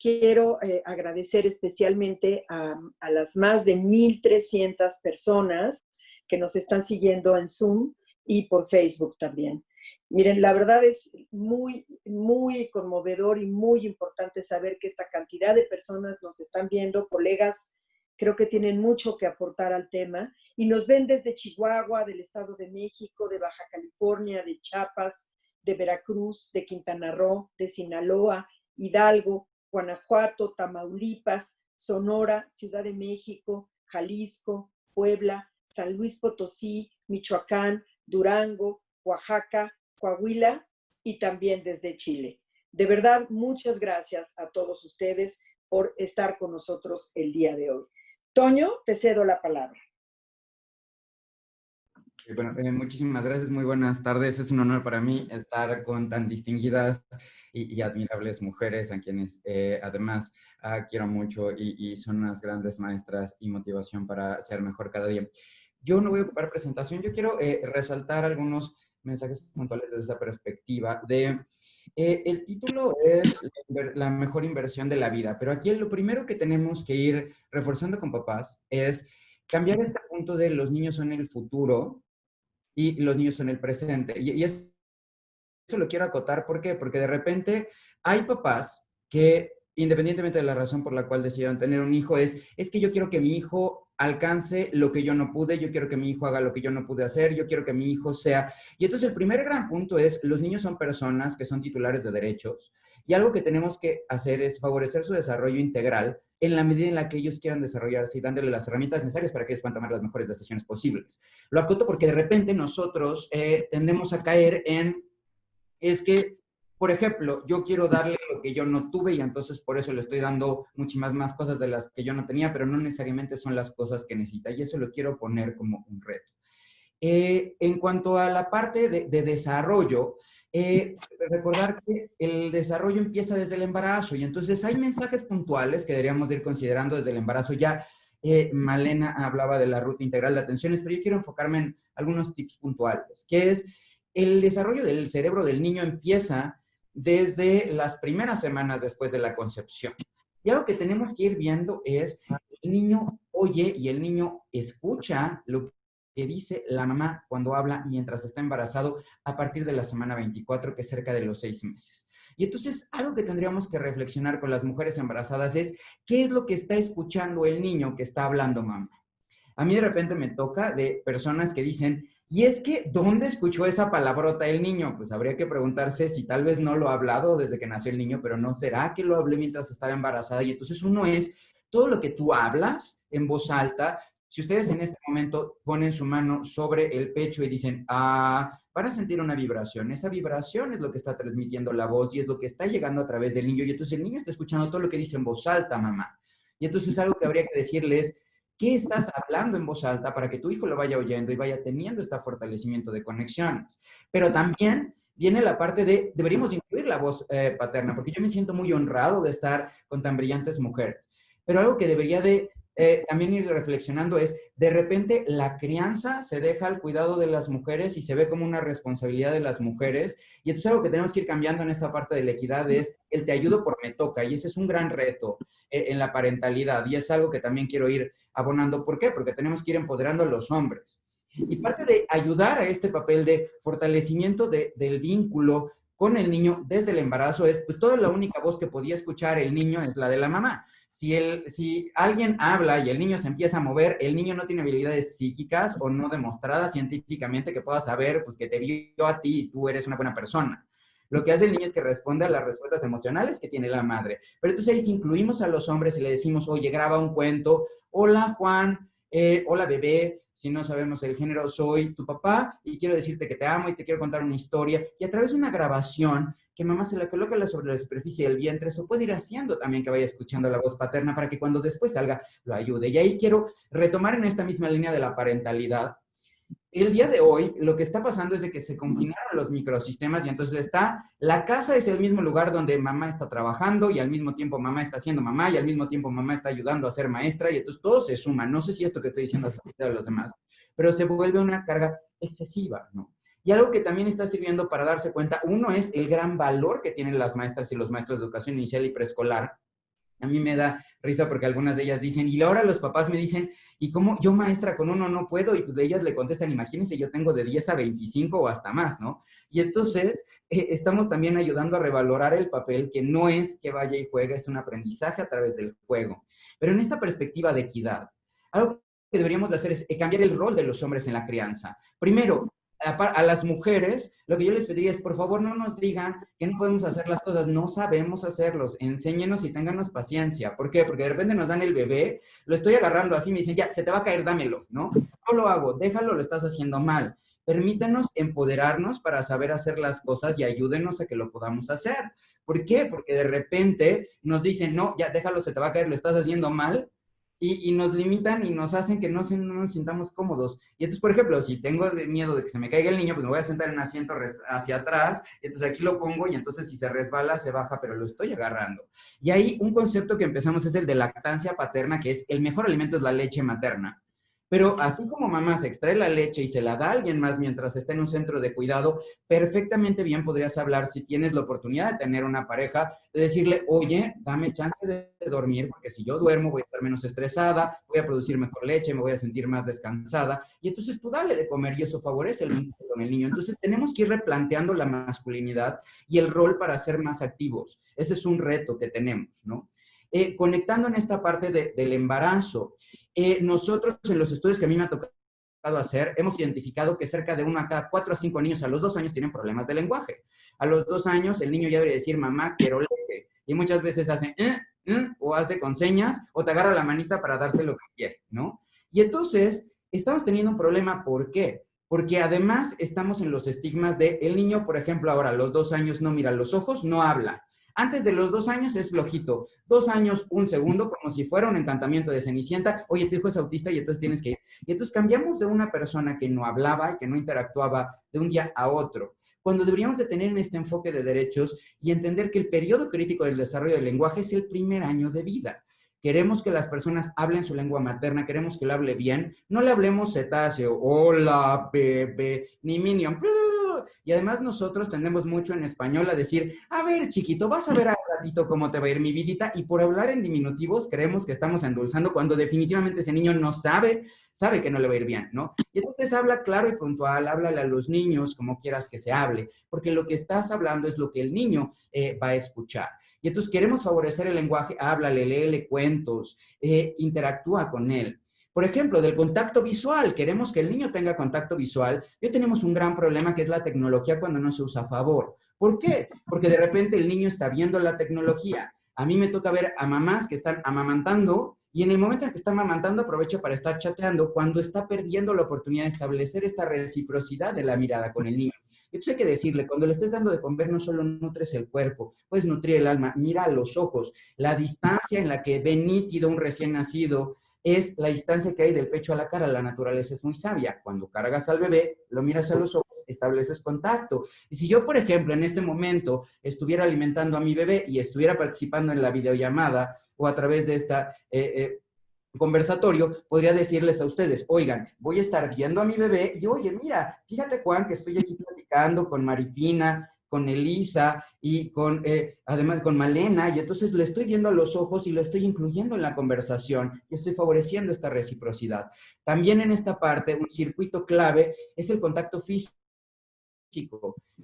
[SPEAKER 1] quiero eh, agradecer especialmente a, a, las más de 1.300 personas que nos están siguiendo en Zoom y por Facebook también. Miren, la verdad es muy, muy conmovedor y muy importante saber que esta cantidad de personas nos están viendo, colegas, creo que tienen mucho que aportar al tema y nos ven desde Chihuahua, del Estado de México, de Baja California, de Chiapas, de Veracruz, de Quintana Roo, de Sinaloa, Hidalgo, Guanajuato, Tamaulipas, Sonora, Ciudad de México, Jalisco, Puebla, San Luis Potosí, Michoacán, Durango, Oaxaca, Coahuila y también desde Chile. De verdad, muchas gracias a todos ustedes por estar con nosotros el día de hoy. Toño, te cedo la palabra.
[SPEAKER 20] Bueno, eh, muchísimas gracias, muy buenas tardes. Es un honor para mí estar con tan distinguidas y, admirables mujeres a quienes eh, además ah, quiero mucho y, son unas grandes maestras y motivación para ser mejor cada día. Yo no voy a ocupar presentación, yo quiero eh, resaltar algunos mensajes puntuales desde esa perspectiva de... Eh, el título es la mejor inversión de la vida, pero aquí lo primero que tenemos que ir reforzando con papás es cambiar este punto de los niños son el futuro y los niños son el presente. Y, y eso lo quiero acotar, ¿por qué? Porque de repente hay papás que independientemente de la razón por la cual decidieron tener un hijo, es, es que yo quiero que mi hijo alcance lo que yo no pude, yo quiero que mi hijo haga lo que yo no pude hacer, yo quiero que mi hijo sea... Y entonces el primer gran punto es, los niños son personas que son titulares de derechos y algo que tenemos que hacer es favorecer su desarrollo integral en la medida en la que ellos quieran desarrollarse y dándole las herramientas necesarias para que ellos puedan tomar las mejores decisiones posibles. Lo acoto porque de repente nosotros eh, tendemos a caer en, es que por ejemplo, yo quiero darle lo que yo no tuve y entonces por eso le estoy dando muchísimas más cosas de las que yo no tenía, pero no necesariamente son las cosas que necesita y eso lo quiero poner como un reto. Eh, en cuanto a la parte de, desarrollo, eh, recordar que el desarrollo empieza desde el embarazo y entonces hay mensajes puntuales que deberíamos ir considerando desde el embarazo. Ya eh, Malena hablaba de la ruta integral de atenciones, pero yo quiero enfocarme en algunos tips puntuales, que es el desarrollo del cerebro del niño empieza desde las primeras semanas después de la concepción. Y algo que tenemos que ir viendo es, el niño oye y el niño escucha lo que dice la mamá cuando habla mientras está embarazado a partir de la semana 24, que es cerca de los seis meses. Y entonces, algo que tendríamos que reflexionar con las mujeres embarazadas es, ¿qué es lo que está escuchando el niño que está hablando mamá? A mí de repente me toca de personas que dicen, y es que, ¿dónde escuchó esa palabrota el niño? Pues habría que preguntarse si tal vez no lo ha hablado desde que nació el niño, pero no será que lo hablé mientras estaba embarazada. Y entonces uno es todo lo que tú hablas en voz alta. Si ustedes en este momento ponen su mano sobre el pecho y dicen, ah, van a sentir una vibración. Esa vibración es lo que está transmitiendo la voz y es lo que está llegando a través del niño. Y entonces el niño está escuchando todo lo que dice en voz alta, mamá. Y entonces algo que habría que decirles ¿Qué estás hablando en voz alta para que tu hijo lo vaya oyendo y vaya teniendo este fortalecimiento de conexiones? Pero también viene la parte de, deberíamos incluir la voz eh, paterna, porque yo me siento muy honrado de estar con tan brillantes mujeres. Pero algo que debería de eh, también ir reflexionando es, de repente la crianza se deja al cuidado de las mujeres y se ve como una responsabilidad de las mujeres. Y entonces algo que tenemos que ir cambiando en esta parte de la equidad es el te ayudo por me toca. Y ese es un gran reto eh, en la parentalidad. Y es algo que también quiero ir abonando. ¿Por qué? Porque tenemos que ir empoderando a los hombres. Y parte de ayudar a este papel de fortalecimiento del vínculo con el niño desde el embarazo es, pues toda la única voz que podía escuchar el niño es la de la mamá si, el, si alguien habla y el niño se empieza a mover, el niño no tiene habilidades psíquicas o no demostradas científicamente que pueda saber pues, que te vio a ti y tú eres una buena persona. Lo que hace el niño es que responde a las respuestas emocionales que tiene la madre. Pero entonces ahí incluimos a los hombres y le decimos, oye, graba un cuento, hola Juan, eh, hola bebé, si no sabemos el género, soy tu papá y quiero decirte que te amo y te quiero contar una historia. Y a través de una grabación que mamá se la coloca sobre la superficie del vientre, eso puede ir haciendo también que vaya escuchando la voz paterna para que cuando después salga lo ayude. Y ahí quiero retomar en esta misma línea de la parentalidad el día de hoy lo que está pasando es de que se confinaron los microsistemas y entonces está, la casa es el mismo lugar donde mamá está trabajando y al mismo tiempo mamá está siendo mamá y al mismo tiempo mamá está ayudando a ser maestra y entonces todo se suma. No sé si esto que estoy diciendo es a los demás, pero se vuelve una carga excesiva, ¿no? Y algo que también está sirviendo para darse cuenta, uno es el gran valor que tienen las maestras y los maestros de educación inicial y preescolar. A mí me da risa porque algunas de ellas dicen, y ahora los papás me dicen, ¿y cómo yo maestra con uno no puedo? Y pues ellas le contestan, imagínense, yo tengo de 10 a 25 o hasta más, ¿no? Y entonces eh, estamos también ayudando a revalorar el papel, que no es que vaya y juegue, es un aprendizaje a través del juego. Pero en esta perspectiva de equidad, algo que deberíamos de hacer es eh, cambiar el rol de los hombres en la crianza. Primero, a, las mujeres, lo que yo les pediría es, por favor, no nos digan que no podemos hacer las cosas, no sabemos hacerlos, enséñenos y ténganos paciencia. ¿Por qué? Porque de repente nos dan el bebé, lo estoy agarrando así, me dicen, ya, se te va a caer, dámelo, ¿no? No lo hago, déjalo, lo estás haciendo mal. Permítanos empoderarnos para saber hacer las cosas y ayúdenos a que lo podamos hacer. ¿Por qué? Porque de repente nos dicen, no, ya déjalo, se te va a caer, lo estás haciendo mal, y, nos limitan y nos hacen que no, nos sintamos cómodos. Y entonces, por ejemplo, si tengo miedo de que se me caiga el niño, pues me voy a sentar en un asiento hacia atrás, y entonces aquí lo pongo y entonces si se resbala, se baja, pero lo estoy agarrando. Y ahí un concepto que empezamos es el de lactancia paterna, que es el mejor alimento es la leche materna. Pero así como mamá se extrae la leche y se la da a alguien más mientras está en un centro de cuidado, perfectamente bien podrías hablar si tienes la oportunidad de tener una pareja, de decirle, oye, dame chance de dormir, porque si yo duermo voy a estar menos estresada, voy a producir mejor leche, me voy a sentir más descansada. Y entonces tú dale de comer y eso favorece el vínculo con el niño. Entonces tenemos que ir replanteando la masculinidad y el rol para ser más activos. Ese es un reto que tenemos, ¿no? Eh, conectando en esta parte del embarazo, eh, nosotros en los estudios que a mí me ha tocado hacer, hemos identificado que cerca de uno a cada cuatro o cinco niños a los dos años tienen problemas de lenguaje. A los dos años el niño ya debería decir, mamá, quiero leche. Y muchas veces hace, eh", o hace con señas, o te agarra la manita para darte lo que quiere, ¿no? Y entonces, estamos teniendo un problema, ¿por qué? Porque además estamos en los estigmas de, el niño, por ejemplo, ahora a los dos años no mira los ojos, no habla. Antes de los dos años es flojito. Dos años, un segundo, como si fuera un encantamiento de Cenicienta. Oye, tu hijo es autista y entonces tienes que ir. Y entonces cambiamos de una persona que no hablaba y que no interactuaba de un día a otro. Cuando deberíamos de tener en este enfoque de derechos y entender que el periodo crítico del desarrollo del lenguaje es el primer año de vida. Queremos que las personas hablen su lengua materna, queremos que lo hable bien. No le hablemos cetáceo, hola, bebé, ni minion, y además nosotros tendemos mucho en español a decir, a ver, chiquito, vas a ver a ratito cómo te va a ir mi vidita. Y por hablar en diminutivos creemos que estamos endulzando cuando definitivamente ese niño no sabe, sabe que no le va a ir bien, ¿no? Y entonces habla claro y puntual, háblale a los niños como quieras que se hable, porque lo que estás hablando es lo que el niño eh, va a escuchar. Y entonces queremos favorecer el lenguaje, háblale, léele cuentos, eh, interactúa con él. Por ejemplo, del contacto visual, queremos que el niño tenga contacto visual. Hoy tenemos un gran problema que es la tecnología cuando no se usa a favor. ¿Por qué? Porque de repente el niño está viendo la tecnología. A mí me toca ver a mamás que están amamantando y en el momento en que está amamantando aprovecha para estar chateando cuando está perdiendo la oportunidad de establecer esta reciprocidad de la mirada con el niño. Entonces hay que decirle, cuando le estés dando de comer, no solo nutres el cuerpo, puedes nutrir el alma, mira los ojos, la distancia en la que ve nítido un recién nacido, es la distancia que hay del pecho a la cara. La naturaleza es muy sabia. Cuando cargas al bebé, lo miras a los ojos, estableces contacto. Y si yo, por ejemplo, en este momento estuviera alimentando a mi bebé y estuviera participando en la videollamada o a través de esta... Eh, eh, conversatorio, podría decirles a ustedes, oigan, voy a estar viendo a mi bebé y oye, mira, fíjate Juan que estoy aquí platicando con Maripina, con Elisa y con, eh, además con Malena, y entonces le estoy viendo a los ojos y lo estoy incluyendo en la conversación y estoy favoreciendo esta reciprocidad. También en esta parte, un circuito clave es el contacto físico.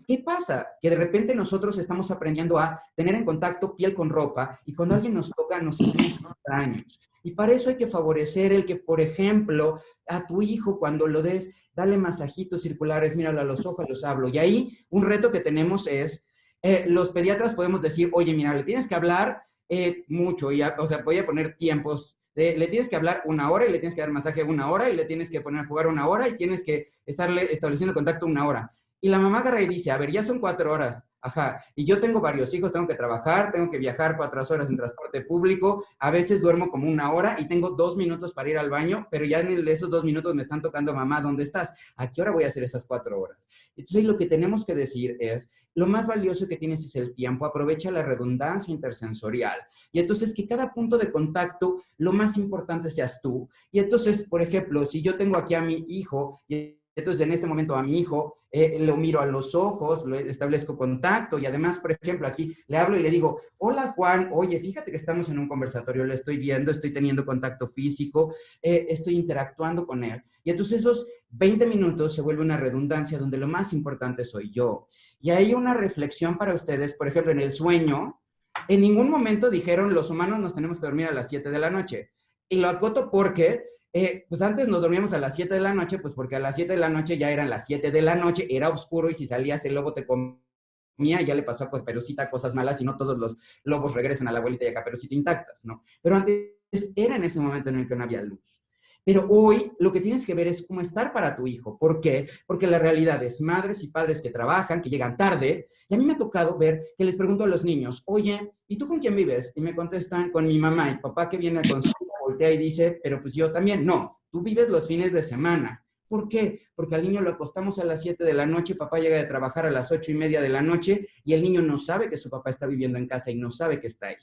[SPEAKER 20] ¿Qué pasa? Que de repente nosotros estamos aprendiendo a tener en contacto piel con ropa y cuando alguien nos toca nos sentimos extraños. Y para eso hay que favorecer el que, por ejemplo, a tu hijo cuando lo des, dale masajitos circulares, míralo a los ojos, los hablo. Y ahí un reto que tenemos es, eh, los pediatras podemos decir, oye, mira, le tienes que hablar eh, mucho, y o sea, voy a poner tiempos de, le tienes que hablar una hora y le tienes que dar masaje una hora y le tienes que poner a jugar una hora y tienes que estarle estableciendo contacto una hora. Y la mamá agarra y dice, a ver, ya son cuatro horas, ajá, y yo tengo varios hijos, tengo que trabajar, tengo que viajar cuatro horas en transporte público, a veces duermo como una hora y tengo dos minutos para ir al baño, pero ya en esos dos minutos me están tocando, mamá, ¿dónde estás? ¿A qué hora voy a hacer esas cuatro horas? Entonces lo que tenemos que decir es, lo más valioso que tienes es el tiempo, aprovecha la redundancia intersensorial. Y entonces que cada punto de contacto, lo más importante seas tú. Y entonces, por ejemplo, si yo tengo aquí a mi hijo y entonces, en este momento a mi hijo, eh, lo miro a los ojos, establezco contacto y además, por ejemplo, aquí le hablo y le digo, hola Juan, oye, fíjate que estamos en un conversatorio, lo estoy viendo, estoy teniendo contacto físico, eh, estoy interactuando con él. Y entonces esos 20 minutos se vuelve una redundancia donde lo más importante soy yo. Y hay una reflexión para ustedes, por ejemplo, en el sueño, en ningún momento dijeron los humanos nos tenemos que dormir a las 7 de la noche. Y lo acoto porque eh, pues antes nos dormíamos a las 7 de la noche, pues porque a las 7 de la noche ya eran las 7 de la noche, era oscuro y si salías el lobo te comía, ya le pasó a Caperucita cosas malas y no todos los lobos regresan a la abuelita y a Caperucita intactas, ¿no? Pero antes era en ese momento en el que no había luz. Pero hoy lo que tienes que ver es cómo estar para tu hijo. ¿Por qué? Porque la realidad es madres y padres que trabajan, que llegan tarde. Y a mí me ha tocado ver que les pregunto a los niños, oye, ¿y tú con quién vives? Y me contestan, con mi mamá y papá que viene a consulta voltea y dice, pero pues yo también. No, tú vives los fines de semana. ¿Por qué? Porque al niño lo acostamos a las 7 de la noche, papá llega de trabajar a las 8 y media de la noche y el niño no sabe que su papá está viviendo en casa y no sabe que está ahí.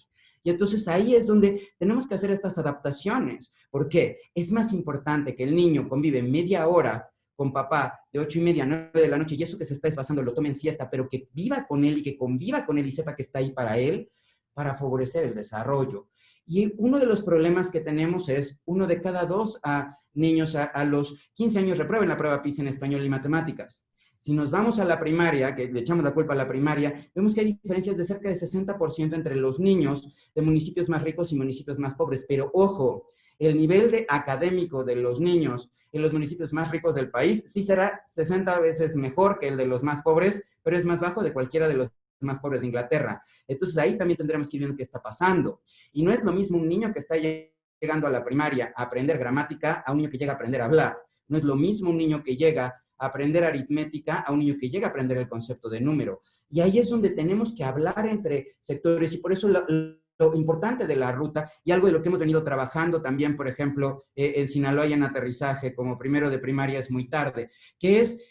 [SPEAKER 20] Y entonces ahí es donde tenemos que hacer estas adaptaciones. ¿Por qué? Es más importante que el niño convive media hora con papá de 8 y media a 9 de la noche y eso que se está desfasando lo tome en siesta, pero que viva con él y que conviva con él y sepa que está ahí para él, para favorecer el desarrollo. Y uno de los problemas que tenemos es uno de cada dos a niños a, los 15 años reprueben la prueba PISA en español y matemáticas. Si nos vamos a la primaria, que le echamos la culpa a la primaria, vemos que hay diferencias de cerca de 60% entre los niños de municipios más ricos y municipios más pobres. Pero ojo, el nivel de académico de los niños en los municipios más ricos del país sí será 60 veces mejor que el de los más pobres, pero es más bajo de cualquiera de los más pobres de Inglaterra. Entonces ahí también tendremos que ir viendo qué está pasando. Y no es lo mismo un niño que está llegando a la primaria a aprender gramática a un niño que llega a aprender a hablar. No es lo mismo un niño que llega a aprender aritmética a un niño que llega a aprender el concepto de número. Y ahí es donde tenemos que hablar entre sectores y por eso lo, importante de la ruta y algo de lo que hemos venido trabajando también, por ejemplo, eh, en Sinaloa y en aterrizaje como primero de primaria es muy tarde, que es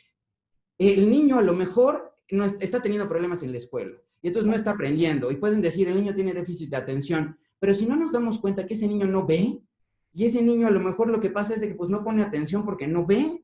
[SPEAKER 20] el niño a lo mejor no está teniendo problemas en la escuela y entonces no está aprendiendo y pueden decir el niño tiene déficit de atención, pero si no nos damos cuenta que ese niño no ve y ese niño a lo mejor lo que pasa es de que pues no pone atención porque no ve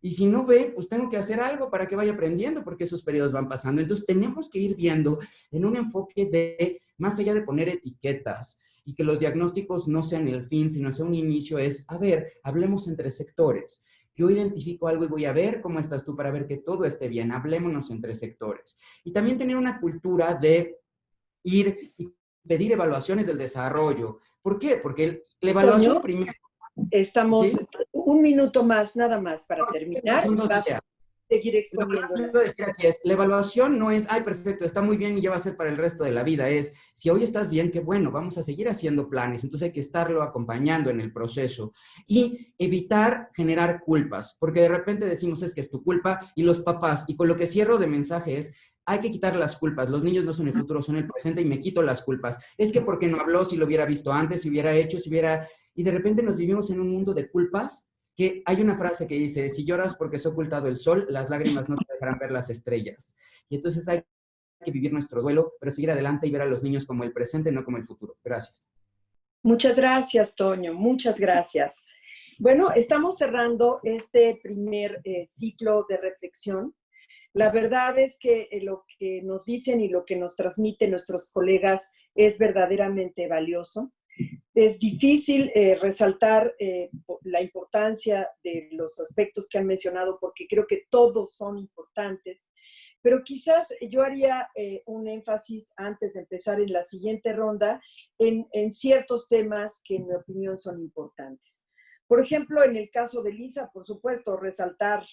[SPEAKER 20] y si no ve, pues tengo que hacer algo para que vaya aprendiendo porque esos periodos van pasando. Entonces tenemos que ir viendo en un enfoque de, más allá de poner etiquetas y que los diagnósticos no sean el fin, sino sea un inicio, es, a ver, hablemos entre sectores. Yo identifico algo y voy a ver cómo estás tú para ver que todo esté bien. Hablémonos entre sectores. Y también tener una cultura de ir y pedir evaluaciones del desarrollo. ¿Por qué? Porque la evaluación primero...
[SPEAKER 1] Estamos un minuto más, nada más, para terminar seguir exponiendo.
[SPEAKER 20] la evaluación no es, ay, perfecto, está muy bien y ya va a ser para el resto de la vida. Es, si hoy estás bien, qué bueno, vamos a seguir haciendo planes. Entonces hay que estarlo acompañando en el proceso. Y evitar generar culpas, porque de repente decimos es que es tu culpa y los papás, y con lo que cierro de mensaje es, hay que quitar las culpas. Los niños no son el futuro, son el presente y me quito las culpas. Es que porque no habló, si lo hubiera visto antes, si hubiera hecho, si hubiera... Y de repente nos vivimos en un mundo de culpas que hay una frase que dice, si lloras porque se ha ocultado el sol, las lágrimas no te dejarán ver las estrellas. Y entonces hay que vivir nuestro duelo, pero seguir adelante y ver a los niños como el presente, no como el futuro. Gracias.
[SPEAKER 1] Muchas gracias, Toño. Muchas gracias. Bueno, estamos cerrando este primer eh, ciclo de reflexión. La verdad es que eh, lo que nos dicen y lo que nos transmiten nuestros colegas es verdaderamente valioso. Es difícil eh, resaltar eh, la importancia de los aspectos que han mencionado porque creo que todos son importantes, pero quizás yo haría eh, un énfasis antes de empezar en la siguiente ronda en, en ciertos temas que en mi opinión son importantes. Por ejemplo, en el caso de Lisa, por supuesto, resaltar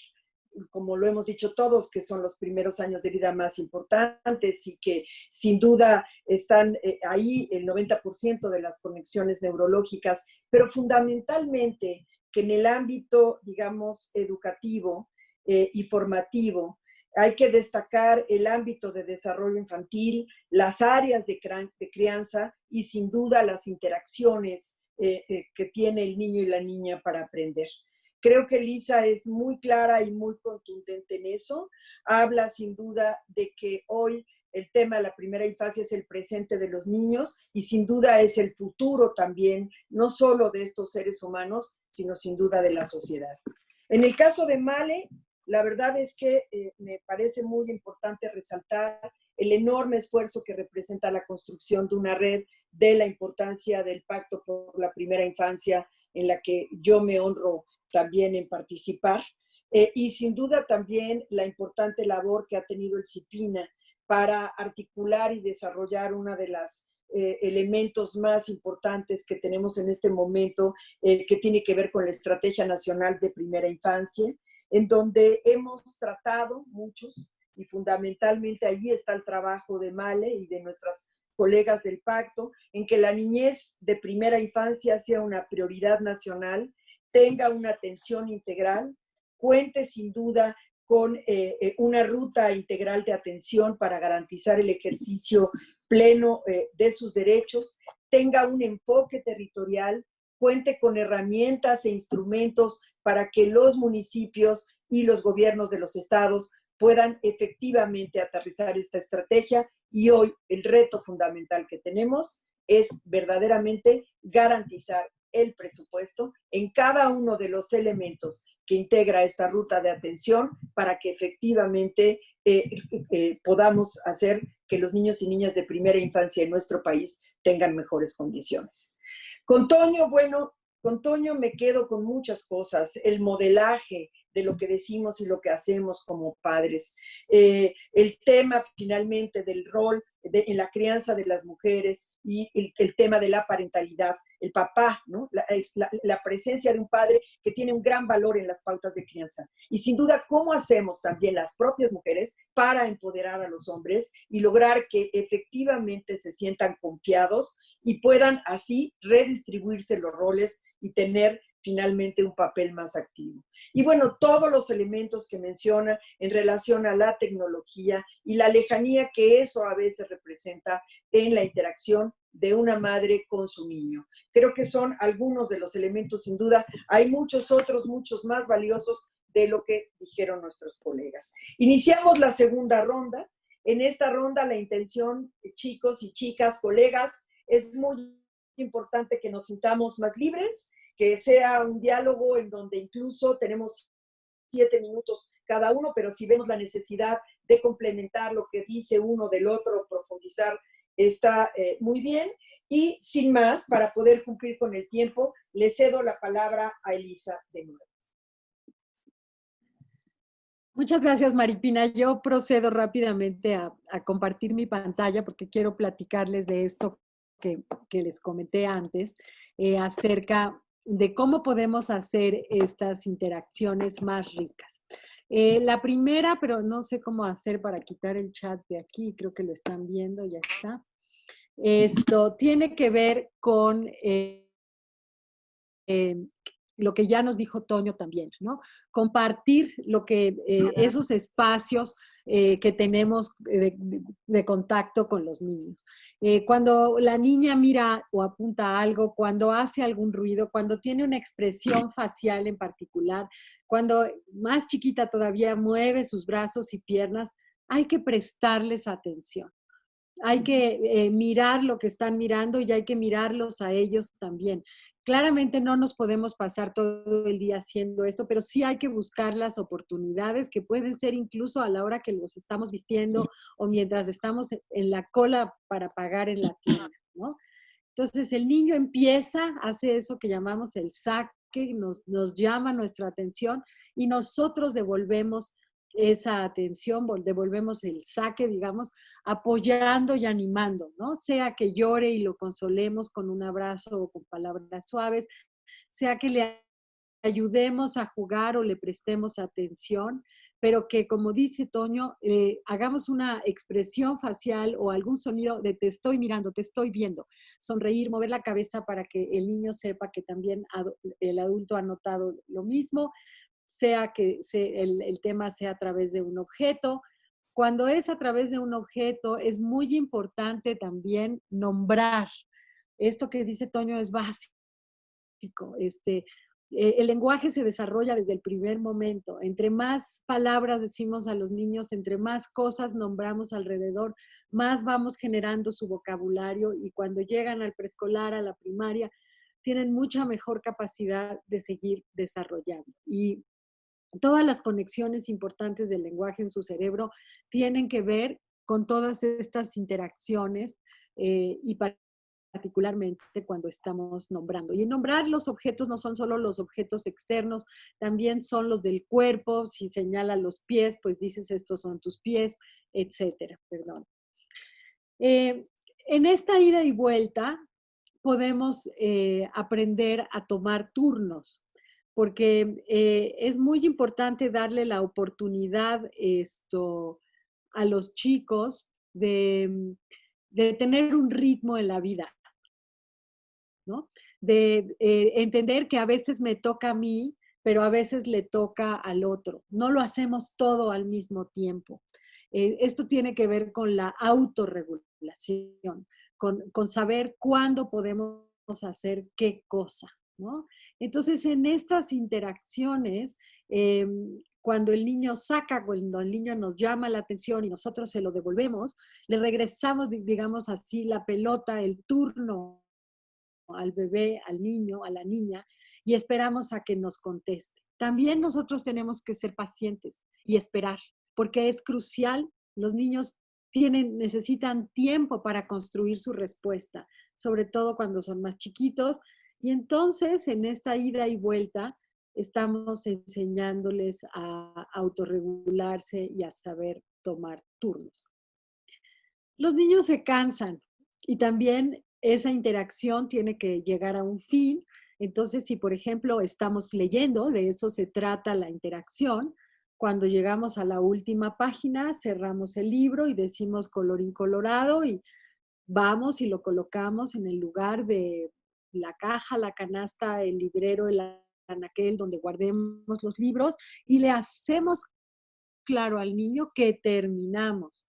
[SPEAKER 1] como lo hemos dicho todos, que son los primeros años de vida más importantes y que sin duda están eh, ahí el 90% de las conexiones neurológicas, pero fundamentalmente que en el ámbito, digamos, educativo eh, y formativo, hay que destacar el ámbito de desarrollo infantil, las áreas de, crianza y sin duda las interacciones eh, que tiene el niño y la niña para aprender. Creo que Lisa es muy clara y muy contundente en eso. Habla sin duda de que hoy el tema de la primera infancia es el presente de los niños y sin duda es el futuro también, no solo de estos seres humanos, sino sin duda de la sociedad. En el caso de Male, la verdad es que eh, me parece muy importante resaltar el enorme esfuerzo que representa la construcción de una red de la importancia del Pacto por la Primera Infancia, en la que yo me honro también en participar. Eh, y sin duda también la importante labor que ha tenido el CIPINA para articular y desarrollar una de las eh, elementos más importantes que tenemos en este momento, que tiene que ver con la Estrategia Nacional de Primera Infancia, en donde hemos tratado muchos, y fundamentalmente allí está el trabajo de Male y de nuestras colegas del pacto, en que la niñez de primera infancia sea una prioridad nacional, tenga una atención integral, cuente sin duda con eh, eh, una ruta integral de atención para garantizar el ejercicio pleno eh, de sus derechos, tenga un enfoque territorial, cuente con herramientas e instrumentos para que los municipios y los gobiernos de los estados puedan efectivamente aterrizar esta estrategia. Y hoy el reto fundamental que tenemos es verdaderamente garantizar el presupuesto en cada uno de los elementos que integra esta ruta de atención para que efectivamente eh, eh, podamos hacer que los niños y niñas de primera infancia en nuestro país tengan mejores condiciones. Con Toño, bueno, con Toño me quedo con muchas cosas, el modelaje de lo que decimos y lo que hacemos como padres, eh, el tema finalmente del rol en la crianza de las mujeres y el, tema de la parentalidad, el papá, ¿no? La, la, presencia de un padre que tiene un gran valor en las pautas de crianza. Y sin duda, ¿cómo hacemos también las propias mujeres para empoderar a los hombres y lograr que efectivamente se sientan confiados y puedan así redistribuirse los roles y tener finalmente un papel más activo. Y bueno, todos los elementos que menciona en relación a la tecnología y la lejanía que eso a veces representa en la interacción de una madre con su niño. Creo que son algunos de los elementos, sin duda. Hay muchos otros, muchos más valiosos de lo que dijeron nuestros colegas. Iniciamos la segunda ronda. En esta ronda la intención, chicos y chicas, colegas, es muy importante que nos sintamos más libres, que sea un diálogo en donde incluso tenemos siete minutos cada uno, pero si vemos la necesidad de complementar lo que dice uno del otro, profundizar, está eh, muy bien. Y sin más, para poder cumplir con el tiempo, le cedo la palabra a Elisa de nuevo.
[SPEAKER 18] Muchas gracias, Maripina. Yo procedo rápidamente a, compartir mi pantalla porque quiero platicarles de esto que, les comenté antes, eh, acerca de cómo podemos hacer estas interacciones más ricas. Eh, la primera, pero no sé cómo hacer para quitar el chat de aquí, creo que lo están viendo, ya está. Esto tiene que ver con eh, eh, lo que ya nos dijo Toño también, ¿no? Compartir lo que, eh, esos espacios eh, que tenemos de, contacto con los niños. Eh, cuando la niña mira o apunta algo, cuando hace algún ruido, cuando tiene una expresión facial en particular, cuando más chiquita todavía mueve sus brazos y piernas, hay que prestarles atención hay que mirar lo que están mirando y hay que mirarlos a ellos también. Claramente no nos podemos pasar todo el día haciendo esto, pero sí hay que buscar las oportunidades que pueden ser incluso a la hora que los estamos vistiendo o mientras estamos en la cola para pagar en la tienda, ¿no? Entonces el niño empieza, hace eso que llamamos el saque, nos, nos llama nuestra atención y nosotros devolvemos esa atención, devolvemos el saque, digamos, apoyando y animando, ¿no? Sea que llore y lo consolemos con un abrazo o con palabras suaves, sea que le ayudemos a jugar o le prestemos atención, pero que como dice Toño, eh, hagamos una expresión facial o algún sonido de te estoy mirando, te estoy viendo, sonreír, mover la cabeza para que el niño sepa que también el adulto ha notado lo mismo, sea que el, el tema sea a través de un objeto. Cuando es a través de un objeto, es muy importante también nombrar. Esto que dice Toño es básico. Este, eh, el lenguaje se desarrolla desde el primer momento. Entre más palabras decimos a los niños, entre más cosas nombramos alrededor, más vamos generando su vocabulario y cuando llegan al preescolar, a la primaria, tienen mucha mejor capacidad de seguir desarrollando. Y todas las conexiones importantes del lenguaje en su cerebro tienen que ver con todas estas interacciones eh, y particularmente cuando estamos nombrando. Y nombrar los objetos no son solo los objetos externos, también son los del cuerpo. Si señala los pies, pues dices estos son tus pies, etcétera. Perdón. Eh, en esta ida y vuelta podemos eh, aprender a tomar turnos, porque eh, es muy importante darle la oportunidad esto, a los chicos de, de tener un ritmo en la vida. De eh, entender que a veces me toca a mí, pero a veces le toca al otro. No lo hacemos todo al mismo tiempo. Eh, esto tiene que ver con la autorregulación, con, saber cuándo podemos hacer qué cosa. Entonces, en estas interacciones, em, cuando el niño saca, cuando el niño nos llama la atención y nosotros se lo devolvemos, le regresamos, digamos así, la pelota, el turno al bebé, al niño, a la niña, y esperamos a que nos conteste. También nosotros tenemos que ser pacientes y esperar, porque es crucial. Los niños tienen, necesitan tiempo para construir su respuesta, sobre todo cuando son más chiquitos. Y entonces, en esta ida y vuelta, estamos enseñándoles a autorregularse y a saber tomar turnos. Los niños se cansan y también esa interacción tiene que llegar a un fin. Entonces, si por ejemplo estamos leyendo, de eso se trata la interacción, cuando llegamos a la última página, cerramos el libro y decimos color incolorado y vamos y lo colocamos en el lugar de la caja, la canasta, el librero, el anaquel donde guardemos los libros y le hacemos claro al niño que terminamos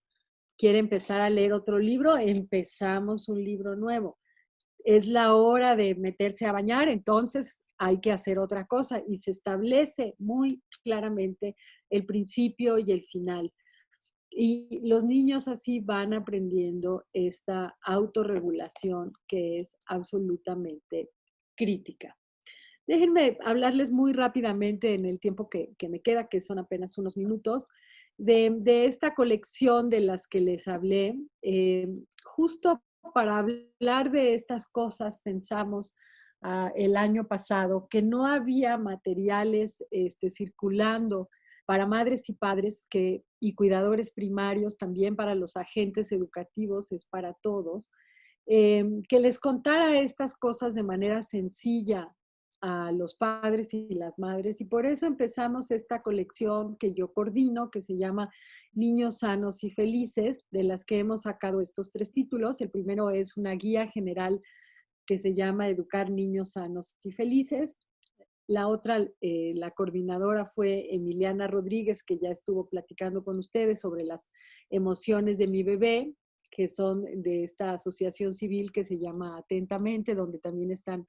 [SPEAKER 18] quiere empezar a leer otro libro, empezamos un libro nuevo. Es la hora de meterse a bañar, entonces hay que hacer otra cosa y se establece muy claramente el principio y el final. Y los niños así van aprendiendo esta autorregulación que es absolutamente crítica. Déjenme hablarles muy rápidamente en el tiempo que, me queda, que son apenas unos minutos, de, esta colección de las que les hablé, eh, justo para hablar de estas cosas pensamos ah, el año pasado que no había materiales este, circulando para madres y padres que, y cuidadores primarios, también para los agentes educativos, es para todos, eh, que les contara estas cosas de manera sencilla, a los padres y las madres y por eso empezamos esta colección que yo coordino que se llama Niños Sanos y Felices, de las que hemos sacado estos tres títulos. El primero es una guía general que se llama Educar Niños Sanos y Felices. La otra, eh, la coordinadora fue Emiliana Rodríguez, que ya estuvo platicando con ustedes sobre las emociones de mi bebé, que son de esta asociación civil que se llama Atentamente, donde también están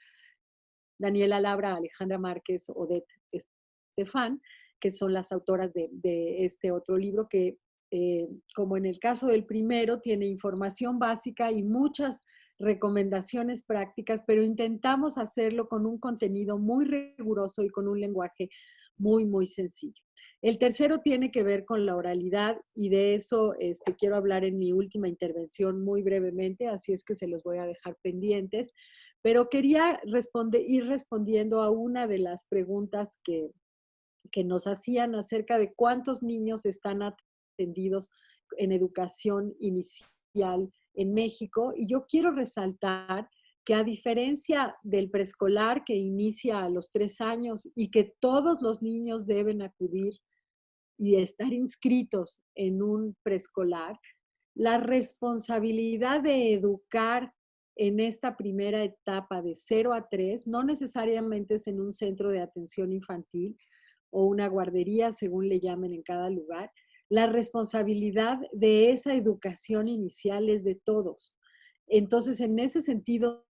[SPEAKER 18] Daniela Labra, Alejandra Márquez, Odette Estefan, que son las autoras de, este otro libro que, eh, como en el caso del primero, tiene información básica y muchas recomendaciones prácticas, pero intentamos hacerlo con un contenido muy riguroso y con un lenguaje muy, muy sencillo. El tercero tiene que ver con la oralidad y de eso este, quiero hablar en mi última intervención muy brevemente, así es que se los voy a dejar pendientes. Pero quería ir respondiendo a una de las preguntas que, que nos hacían acerca de cuántos niños están atendidos en educación inicial en México. Y yo quiero resaltar que a diferencia del preescolar que inicia a los tres años y que todos los niños deben acudir, y estar inscritos en un preescolar, la responsabilidad de educar en esta primera etapa de 0 a 3, no necesariamente es en un centro de atención infantil o una guardería, según le llamen en cada lugar, la responsabilidad de esa educación inicial es de todos. Entonces, en ese sentido,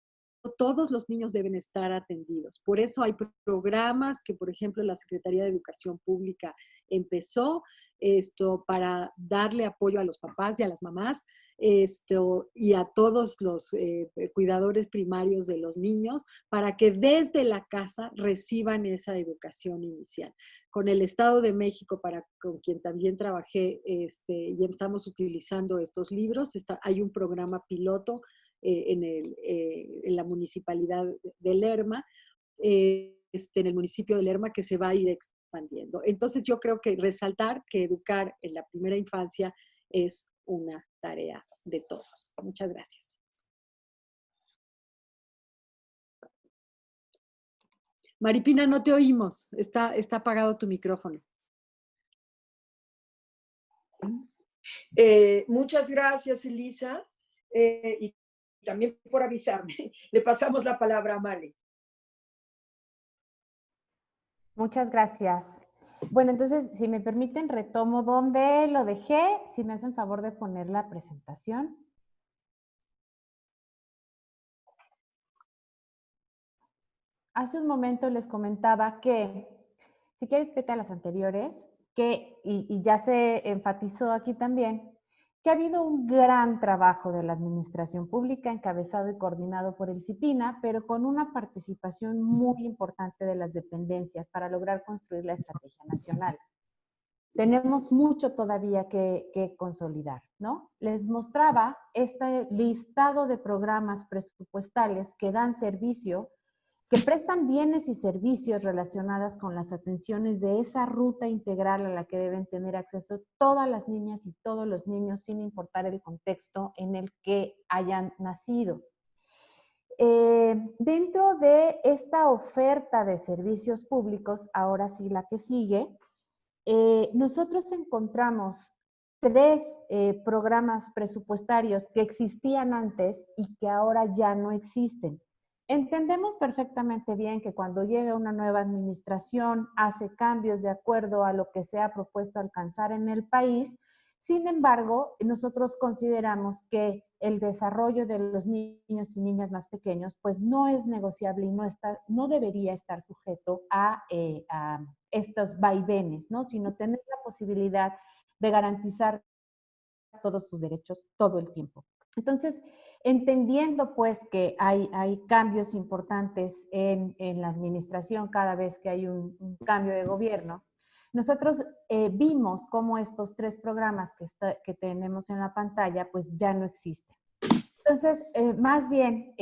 [SPEAKER 18] todos los niños deben estar atendidos. Por eso hay programas que, por ejemplo, la Secretaría de Educación Pública empezó esto para darle apoyo a los papás y a las mamás esto, y a todos los eh, cuidadores primarios de los niños para que desde la casa reciban esa educación inicial. Con el Estado de México, para, con quien también trabajé este, y estamos utilizando estos libros, hay un programa piloto eh, eh, en, la municipalidad de Lerma, eh, este, en el municipio de Lerma, que se va a ir expandiendo. Entonces yo creo que resaltar que educar en la primera infancia es una tarea de todos. Muchas gracias. Maripina, no te oímos. Está, está apagado tu micrófono.
[SPEAKER 1] muchas gracias, Elisa. También por avisarme. Le pasamos la palabra a Male.
[SPEAKER 19] Muchas gracias. Bueno, entonces, si me permiten, retomo donde lo dejé. Si me hacen favor de poner la presentación. Hace un momento les comentaba que, si quieres, vete a las anteriores, que, y, y ya se enfatizó aquí también, que ha habido un gran trabajo de la administración pública encabezado y coordinado por el CIPINA, pero con una participación muy importante de las dependencias para lograr construir la estrategia nacional. Tenemos mucho todavía que, que consolidar, ¿no? Les mostraba este listado de programas presupuestales que dan servicio que prestan bienes y servicios relacionadas con las atenciones de esa ruta integral a la que deben tener acceso todas las niñas y todos los niños sin importar el contexto en el que hayan nacido. Eh, dentro de esta oferta de servicios públicos, ahora sí la que sigue, eh, nosotros encontramos tres eh, programas presupuestarios que existían antes y que ahora ya no existen. Entendemos perfectamente bien que cuando llega una nueva administración hace cambios de acuerdo a lo que se ha propuesto alcanzar en el país. Sin embargo, nosotros consideramos que el desarrollo de los niños y niñas más pequeños pues no es negociable y no, está, no debería estar sujeto a, eh, a estos vaivenes, ¿no? sino tener la posibilidad de garantizar todos sus derechos todo el tiempo. Entonces, entendiendo pues que hay, hay cambios importantes en, en, la administración cada vez que hay un, cambio de gobierno, nosotros eh, vimos cómo estos tres programas que, que, tenemos en la pantalla pues ya no existen. Entonces, eh, más bien,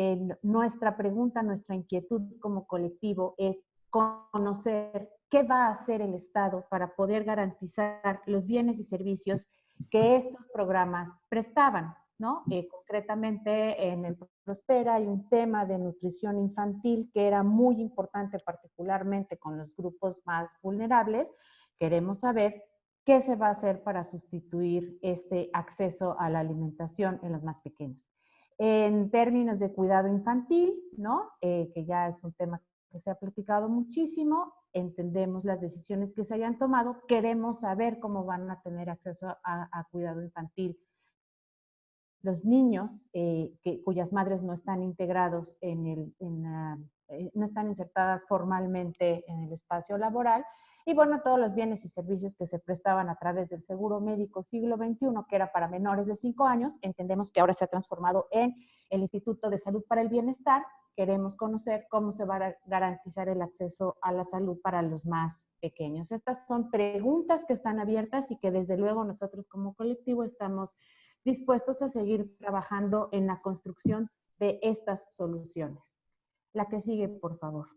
[SPEAKER 19] nuestra pregunta, nuestra inquietud como colectivo es conocer qué va a hacer el Estado para poder garantizar los bienes y servicios que estos programas prestaban. ¿No? Eh, concretamente en el Prospera hay un tema de nutrición infantil que era muy importante particularmente con los grupos más vulnerables. Queremos saber qué se va a hacer para sustituir este acceso a la alimentación en los más pequeños. En términos de cuidado infantil, ¿no? Eh, que ya es un tema que se ha platicado muchísimo, entendemos las decisiones que se hayan tomado, queremos saber cómo van a tener acceso a, a cuidado infantil los niños eh, que, cuyas madres no están integrados en el, eh, no están insertadas formalmente en el espacio laboral, y bueno, todos los bienes y servicios que se prestaban a través del seguro médico siglo XXI, que era para menores de 5 años, entendemos que ahora se ha transformado en el Instituto de Salud para el Bienestar. Queremos conocer cómo se va a garantizar el acceso a la salud para los más pequeños. Estas son preguntas que están abiertas y que desde luego nosotros como colectivo estamos dispuestos a seguir trabajando en la construcción de estas soluciones. La que sigue, por favor.